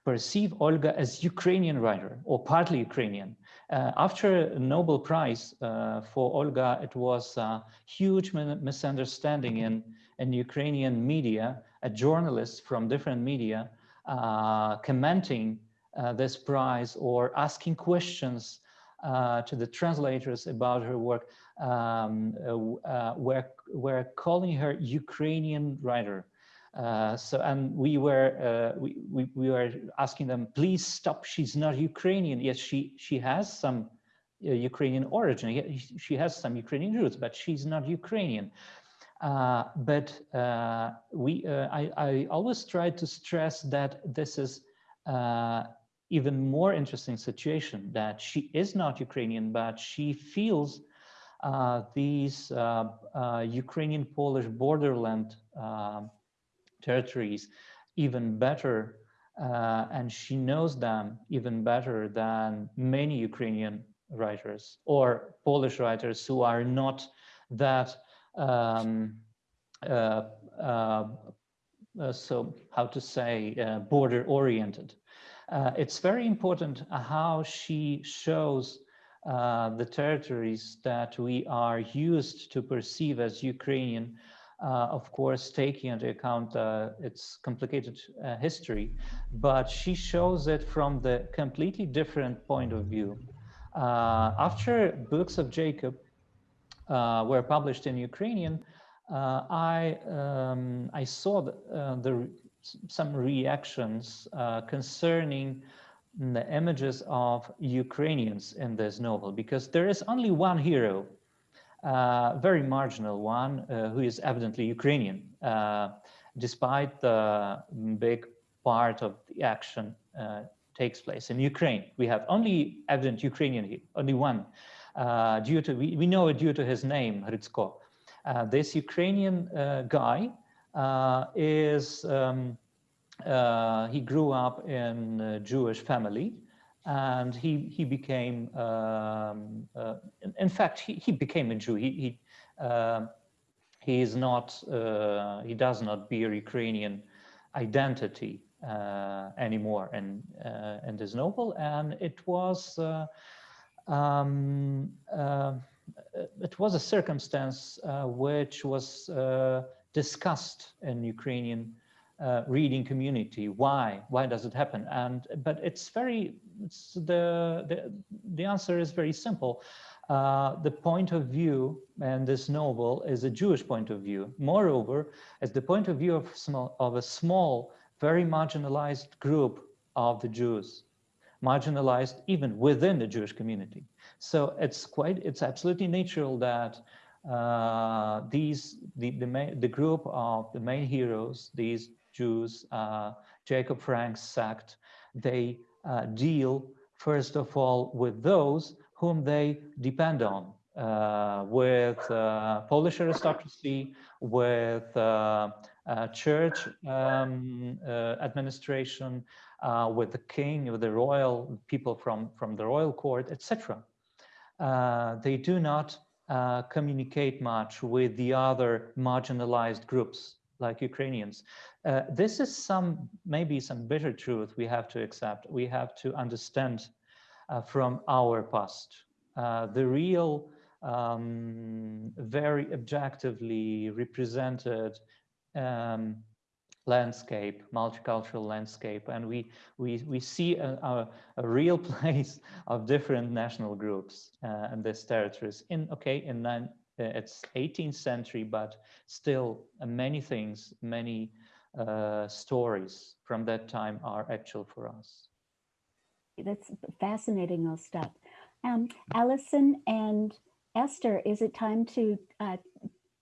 perceive Olga as Ukrainian writer or partly Ukrainian. Uh, after Nobel Prize uh, for Olga, it was a huge misunderstanding in, in Ukrainian media a journalist from different media uh, commenting uh, this prize or asking questions uh, to the translators about her work um, uh, were, were calling her Ukrainian writer. Uh, so and we were uh, we, we, we were asking them please stop she's not Ukrainian. Yes she she has some Ukrainian origin. She has some Ukrainian roots but she's not Ukrainian. Uh, but uh, we, uh, I, I, always try to stress that this is uh, even more interesting situation that she is not Ukrainian, but she feels uh, these Ukrainian Polish borderland territories even better and she knows them even better than many Ukrainian writers or Polish writers who are not that um, uh, uh, uh, so how to say border oriented. it's very important how she shows the territories that we are used to perceive as Ukrainian uh, of course, taking into account uh, its complicated uh, history, but she shows it from the completely different point of view. after Books of Jacob, uh, were published in Ukrainian, uh, I um, I saw the, uh, the some reactions uh, concerning the images of Ukrainians in this novel because there is only one hero, uh, very marginal one, uh, who is evidently Ukrainian, uh, despite the big part of the action takes place in Ukraine. We have only evident Ukrainian here, only one, due to we, we know it due to his name, Hrytsko. Uh, this Ukrainian uh, guy uh, is, um, he grew up in a Jewish family and he, he became, um, in, in, fact, he, he became a Jew. He, he, um, he is not, he does not bear Ukrainian identity uh, anymore in uh, this novel, and it was uh, um, uh, it was a circumstance uh, which was uh, discussed in Ukrainian uh, reading community. Why? Why does it happen? And but it's very it's the the the answer is very simple. Uh, the point of view and this novel is a Jewish point of view. Moreover, it's the point of view of small of a small, very marginalized group of the Jews, marginalized even within the Jewish community. So it's quite, it's absolutely natural that uh, these, the, the, main, the group of the main heroes, these Jews, uh, Jacob Frank's sect, they uh, deal first of all with those whom they depend on, uh, with uh, Polish aristocracy, with uh, church um, administration, with the king, with the royal people from, from the royal court, etc. Uh, they do not uh, communicate much with the other marginalized groups like Ukrainians. Uh, this is some, maybe some bitter truth we have to accept. We have to understand uh, from our past. Uh, the real, um, very objectively represented um, landscape, multicultural landscape, and we we we see a, a, a real *laughs* place of different national groups uh, in these territories. In okay, in it's 18th century, but still uh, many things, many uh, stories from that time are actual for us. That's fascinating, Ostap. Um, Allison and Esther, is it time to uh,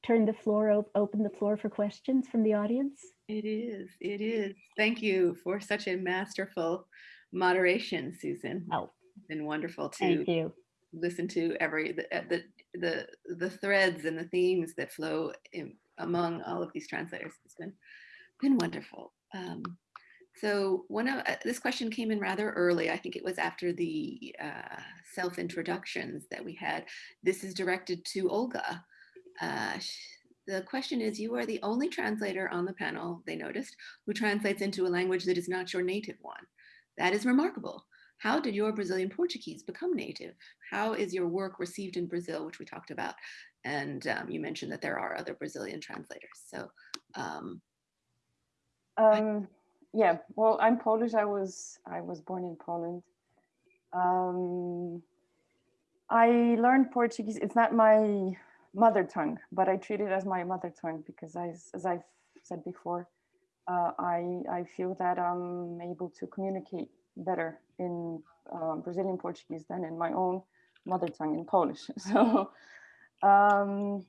turn the floor, open the floor for questions from the audience? It is, it is. Thank you for such a masterful moderation, Susan. Oh, it's been wonderful to thank you. listen to every the, uh, the the the threads and the themes that flow in, among all of these translators. It's been been wonderful. Um, so one of uh, this question came in rather early. I think it was after the uh, self introductions that we had. This is directed to Olga. Uh, the question is, you are the only translator on the panel, they noticed, who translates into a language that is not your native one. That is remarkable. How did your Brazilian Portuguese become native? How is your work received in Brazil, which we talked about? And um, you mentioned that there are other Brazilian translators. So, um, um, yeah, well, I'm Polish. I was I was born in Poland. Um, I learned Portuguese. It's not my mother tongue, but I treat it as my mother tongue because I, as I've said before, uh, I, I feel that I'm able to communicate better in uh, Brazilian Portuguese than in my own mother tongue in Polish. *laughs* So um,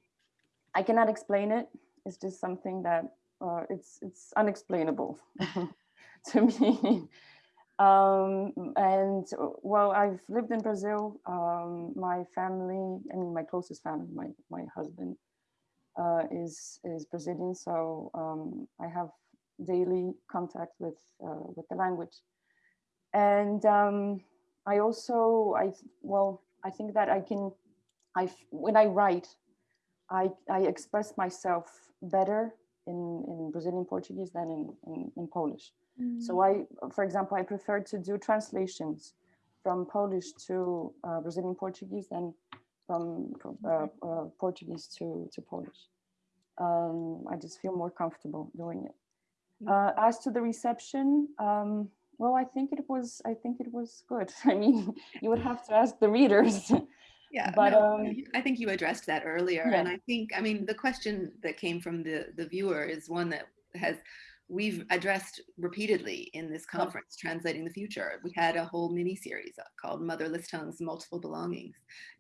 I cannot explain it. It's just something that uh, it's it's unexplainable *laughs* to me. Um, and well, I've lived in Brazil. Um, my family, I mean, my closest family, my, my husband uh, is, is Brazilian. So um, I have daily contact with, uh, with the language. And um, I also, I, well, I think that I can, I, when I write, I, I express myself better in, in Brazilian Portuguese than in, in, in Polish. So mm. I, for example, I prefer to do translations from Polish to uh, Brazilian Portuguese than from uh, uh, Portuguese to, to Polish. Um, I just feel more comfortable doing it. Mm. Uh, as to the reception, um, well, I think it was, I think it was good. *laughs* I mean, you would have to ask the readers. *laughs* Yeah, But, no, um, I think you addressed that earlier, Yeah. and I think, I mean, the question that came from the the viewer is one that has we've addressed repeatedly in this conference, translating the future. We had a whole mini series called Motherless Tongues, Multiple Belongings,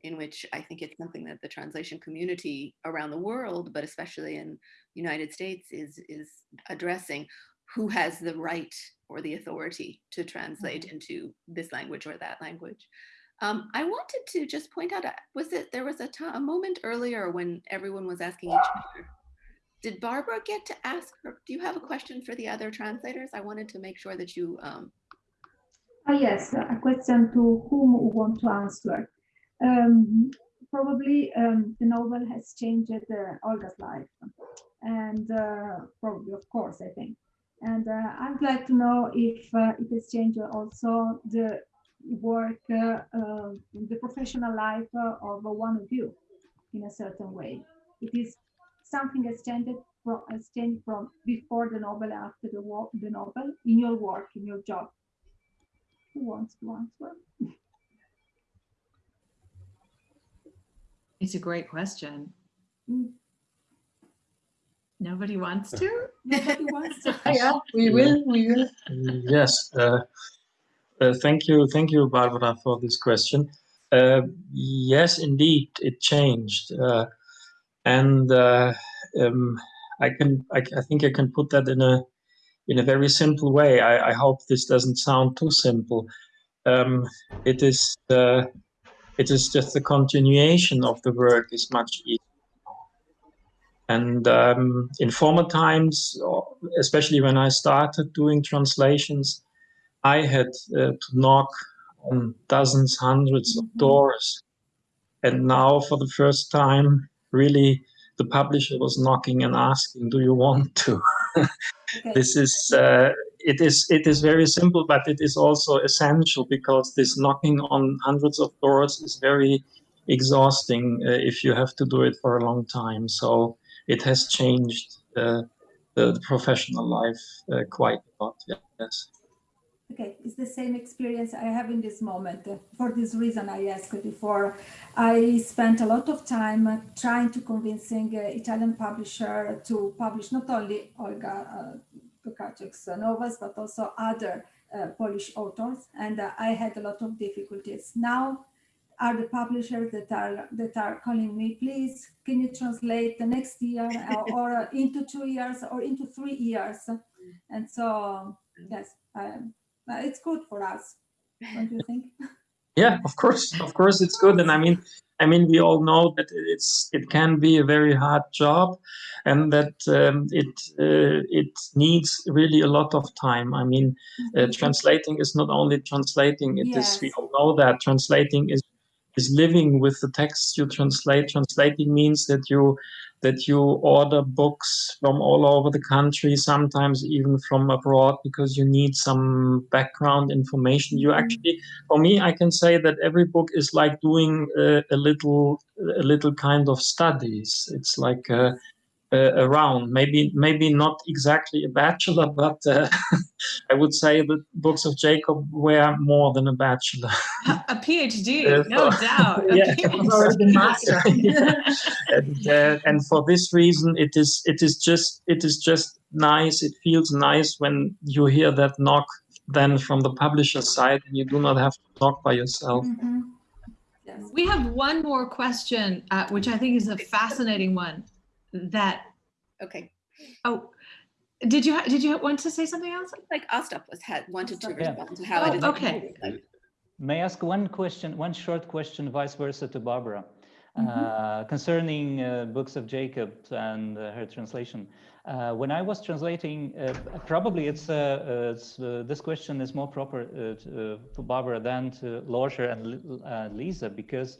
in which I think it's something that the translation community around the world, but especially in United States, is is addressing who has the right or the authority to translate into this language or that language. Um, I wanted to just point out, uh, was it, there was a a moment earlier when everyone was asking each other. Did Barbara get to ask her, do you have a question for the other translators? I wanted to make sure that you, um, Ah, yes, a question to whom who want to answer. Um, probably um, the novel has changed uh, Olga's life, and uh, probably, of course, I think. And uh, I'd like to know if uh, it has changed also the work, uh, the professional life of one of you in a certain way. It is something has changed from, has changed from before the novel, after the, wo- the novel, in your work, in your job. Who wants to answer? It's a great question. Mm. Nobody wants to? *laughs* Nobody wants to. *laughs* Yeah, we will, we will. Yes. Uh, uh, thank you, thank you, Barbara, for this question. Uh, yes, indeed, it changed, uh, and uh, um, I can, I, I think I can put that in a in a very simple way. I, I hope this doesn't sound too simple. Um, it is, uh, it is just the continuation of the work is much easier. And um, in former times, especially when I started doing translations, I had uh, to knock on dozens, hundreds of doors. And now, for the first time, really, the publisher was knocking and asking, "Do you want to?" *laughs* this is uh, it is it is very simple, but it is also essential because this knocking on hundreds of doors is very exhausting uh, if you have to do it for a long time. So it has changed uh, the, the professional life uh, quite a lot. Yes. Okay, it's the same experience I have in this moment. For this reason, I asked before. I spent a lot of time trying to convincing uh, Italian publisher to publish not only Olga uh, novels, but also other uh, Polish authors, and uh, I had a lot of difficulties. Now, are the publishers that are that are calling me, please, can you translate the next year or, or uh, into two years or into three years? And so, yes, um, uh, it's good for us. Don't you think? *laughs* Yeah, of course, of course, it's good, and I mean, I mean, we all know that it's it can be a very hard job, and that um, it uh, it needs really a lot of time. I mean, uh, translating is not only translating; it is we all know that translating is is living with the texts you translate. Translating means that you that you order books from all over the country, sometimes even from abroad, because you need some background information. You mm-hmm. actually, for me, I can say that every book is like doing a, a little a little kind of studies. It's like around maybe maybe not exactly a bachelor, *laughs* but uh, I would say the books of Jacob were more than a bachelor. A PhD, Uh, *laughs* no so- doubt. *laughs* Yeah. PhD. Or the master. and, uh, and for this reason, it is it is just it is just nice. It feels nice when you hear that knock then from the publisher side, and you do not have to knock by yourself. Mhm. Yes. We have one more question, uh, which I think is a fascinating one. That okay. oh, did you ha- did you want to say something else? Like Ostap was had wanted to Yeah. respond to how Oh, it is. okay. May I ask one question, one short question, vice versa to Barbara, Mm-hmm. uh, concerning uh, books of Jacob and uh, her translation. Uh, when I was translating, uh, probably it's, uh, uh, it's uh, this question is more proper uh, to, uh, to Barbara than to Lothar and uh, Lisa because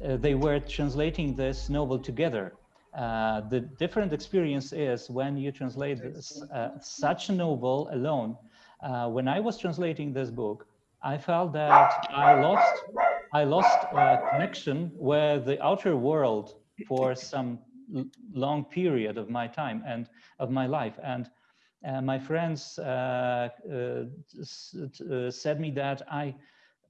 they were translating this novel together. Uh, the different experience is when you translate this, uh, such a novel alone. Uh, when I was translating this book, I felt that I lost I lost uh, connection with the outer world for some long period of my time and of my life. And uh, my friends uh, uh, uh, said me that I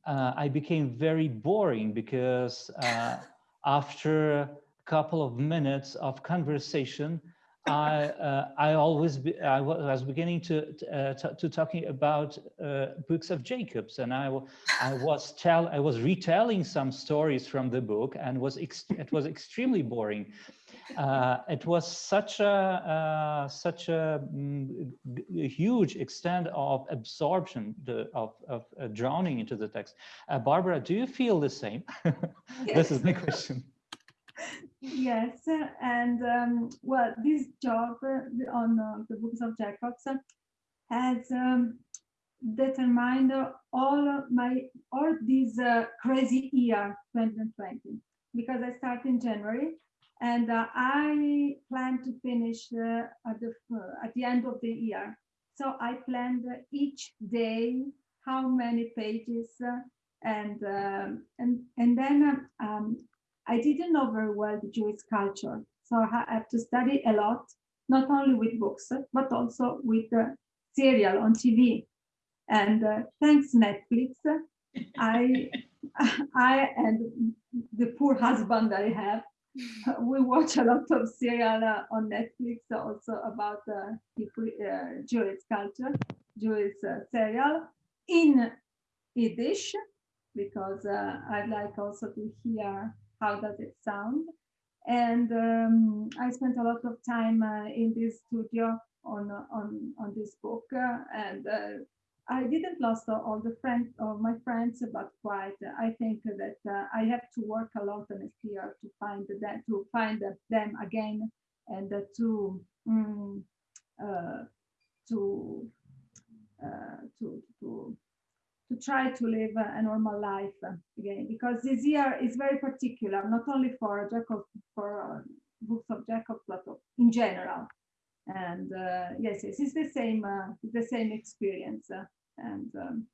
uh, I became very boring because uh, *laughs* after a couple of minutes of conversation, I uh, I always be, I was beginning to uh, to talking about uh, books of Jacobs, and I I was tell I was retelling some stories from the book, and was it was extremely boring. Uh, it was such a uh, such a, mm, a, huge extent of absorption the, of of uh, drowning into the text. Barbara, do you feel the same? *laughs* this is my question. Yes, and um, well, this job uh, on uh, the books of Jacobs has um, determined all my all this uh, crazy year 2020 because I start in January and uh, I plan to finish uh, at the uh, at the end of the year. So I planned each day how many pages and um, and and then um, I didn't know very well the Jewish culture. So I have to study a lot, not only with books, but also with serial on TV. And uh, thanks Netflix, I, *laughs* I and the poor husband I have, *laughs* we watch a lot of serial uh, on Netflix also about uh, uh, Jewish culture, Jewish uh, serial in Yiddish, because uh, I'd like also to hear how does it sound? And um, I spent a lot of time uh, in this studio on on on this book, uh, and uh, I didn't lost all the friends of my friends, but quite I think that uh, I have to work a lot next year to find them to find them again and to um, to to to to try to live a normal life again. Because this year is very particular not only for Jacob for uh, books of Jacob but in general. And uh, yes yes it's the same uh, the same experience. uh, and um,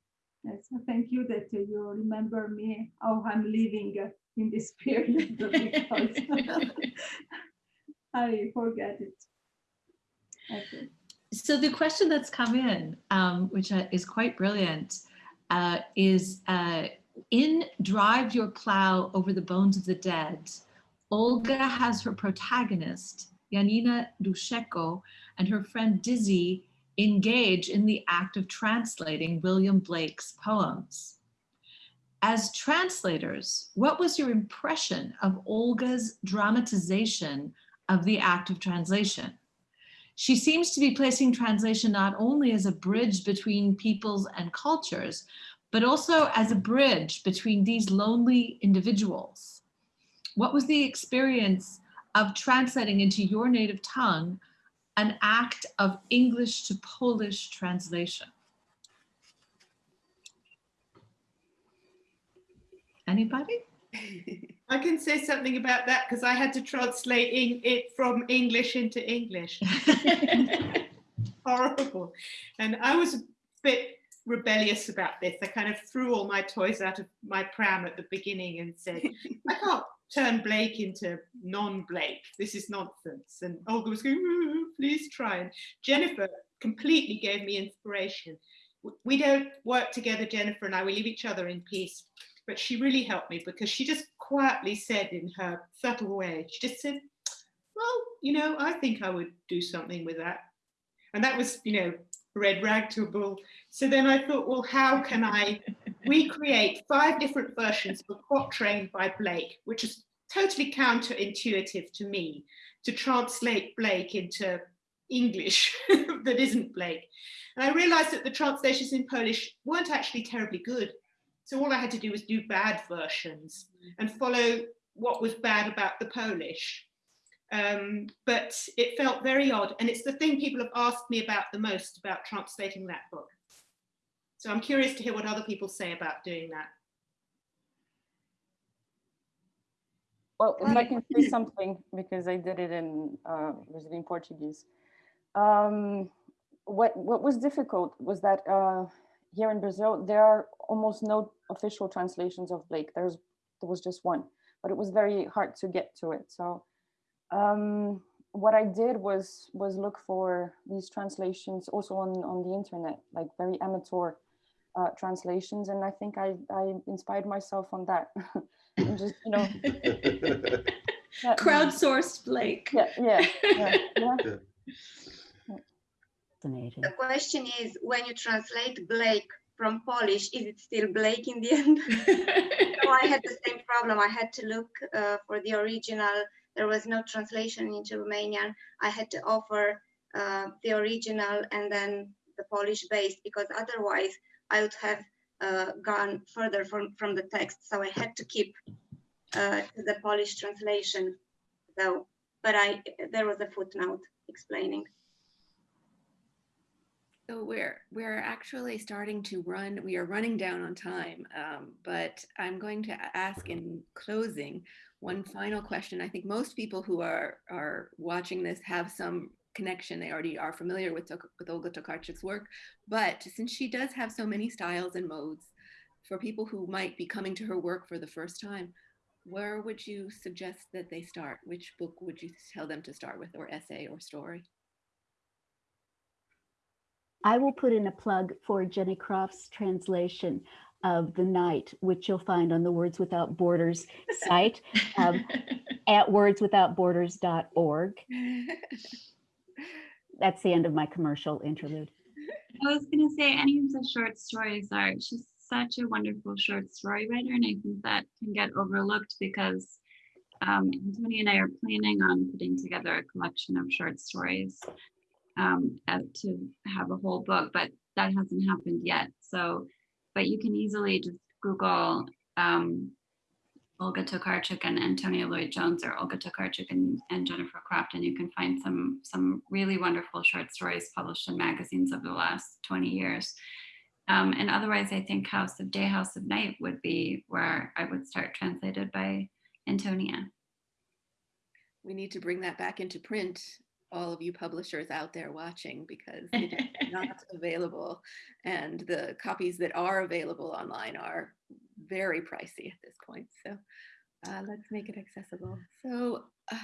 yes thank you that you remember me how I'm living in this period because *laughs* I forget it okay. So the question that's come in, um, which is quite brilliant, uh, is uh, in Drive Your Plow Over the Bones of the Dead, Olga has her protagonist, Janina Duszejko, and her friend Dizzy engage in the act of translating William Blake's poems. As translators, what was your impression of Olga's dramatization of the act of translation? She seems to be placing translation not only as a bridge between peoples and cultures, but also as a bridge between these lonely individuals. What was the experience of translating into your native tongue an act of English to Polish translation? Anybody? *laughs* I can say something about that because I had to translate it from English into English. *laughs* *laughs* Horrible. And I was a bit rebellious about this. I kind of threw all my toys out of my pram at the beginning and said, I can't turn Blake into non-Blake. This is nonsense. And Olga was going, please try. And Jennifer completely gave me inspiration. We don't work together, Jennifer and I, we leave each other in peace but she really helped me because she just quietly said in her subtle way, she just said, well, you know, I think I would do something with that. And that was, you know, red rag to a bull. So then I thought, well, how can I recreate five different versions of a quatrain by Blake, which is totally counterintuitive to me, to translate Blake into English *laughs* that isn't Blake. And I realized that the translations in Polish weren't actually terribly good. So all I had to do was do bad versions and follow what was bad about the Polish. Um, but it felt very odd. And it's the thing people have asked me about the most about translating that book. So I'm curious to hear what other people say about doing that. Well, if I can *clears throat* say something, because I did it in uh, Brazilian Portuguese. Um, what, what was difficult was that uh, here in Brazil, there are almost no official translations of Blake. There's there was just one, but it was very hard to get to it. So um, what I did was was look for these translations also on on the internet, like very amateur uh, translations, and I think I, I inspired myself on that. *laughs* and just you know, *laughs* yeah, Crowdsourced Blake. yeah, yeah, yeah, *laughs* yeah. Fascinating. The question is, when you translate Blake from Polish, is it still Blake in the end? so I had the same problem. I had to look uh, for the original. There was no translation into Romanian. I had to offer uh, the original and then the Polish based because otherwise I would have uh, gone further from, from the text. So I had to keep uh, the Polish translation though. But I there was a footnote explaining. So we're we're actually starting to run. We are running down on time, um, but I'm going to ask in closing one final question. I think most people who are are watching this have some connection. They already are familiar with with Olga Tokarczuk's work, but since she does have so many styles and modes, for people who might be coming to her work for the first time, where would you suggest that they start? Which book would you tell them to start with, or essay, or story? I will put in a plug for Jenny Croft's translation of The Night, which you'll find on the Words Without Borders site um, *laughs* at wordswithoutborders.org. *laughs* That's the end of my commercial interlude. *laughs* I was going to say any of the short stories are, she's such a wonderful short story writer. And I think that can get overlooked because um, Antonia and I are planning on putting together a collection of short stories um, to have a whole book, but that hasn't happened yet. So, but you can easily just Google um, Olga Tokarczuk and Antonia Lloyd Jones or Olga Tokarczuk and, and Jennifer Croft, and you can find some some really wonderful short stories published in magazines over the last 20 years. Um, and otherwise, I think House of Day, House of Night would be where I would start translated by Antonia. We need to bring that back into print all of you publishers out there watching because it is not *laughs* available and the copies that are available online are very pricey at this point so uh, let's make it accessible so uh,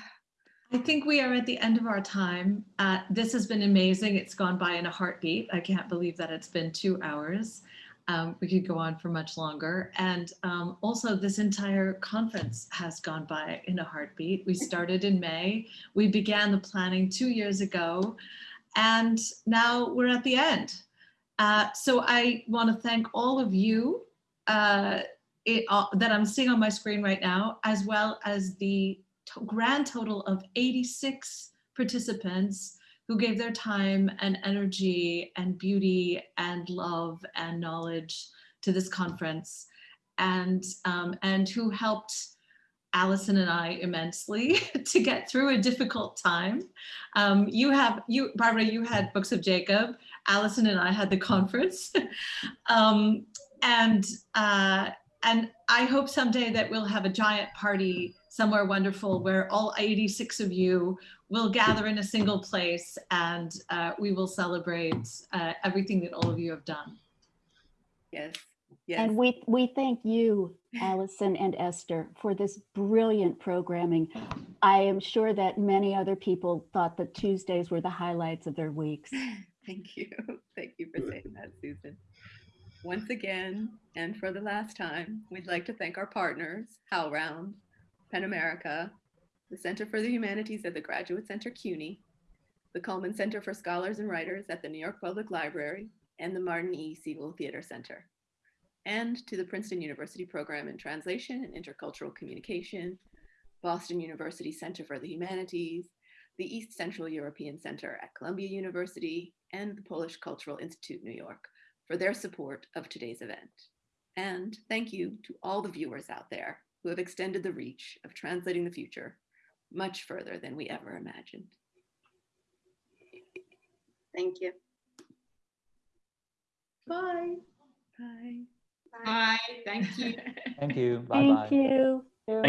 I think we are at the end of our time. Uh, this has been amazing. It's gone by in a heartbeat. I can't believe that it's been two hours. Um, we could go on for much longer. And um, also this entire conference has gone by in a heartbeat. We *laughs* started in May. We began the planning two years ago and now we're at the end. Uh, so I wanna thank all of you uh, it, uh, that I'm seeing on my screen right now, as well as the to grand total of 86 participants who gave their time and energy and beauty and love and knowledge to this conference and, um, and who helped Allison and I immensely *laughs* to get through a difficult time. Um, you have, you, Barbara, you had Books of Jacob. Allison and I had the conference. *laughs* um, and, uh, and I hope someday that we'll have a giant party somewhere wonderful where all 86 of you will gather in a single place and uh, we will celebrate uh, everything that all of you have done. yes yes And we, we thank you, Allison and Esther, for this brilliant programming. I am sure that many other people thought that Tuesdays were the highlights of their weeks. *laughs* thank you thank you for saying that susan once again and for the last time we'd like to thank our partners howlround PEN America the center for the humanities at the graduate center cuny the Cullman Center for Scholars and Writers at the New York Public Library, and the Martin E. Segal Theater Center. And to the Princeton University Program in Translation and Intercultural Communication, Boston University Center for the Humanities, the East Central European Center at Columbia University, and the Polish Cultural Institute, New York, for their support of today's event. And thank you to all the viewers out there who have extended the reach of translating the future much further than we ever imagined. Thank you. Bye. Bye. Bye. *laughs* Thank you. Thank you. Bye-bye. Thank you.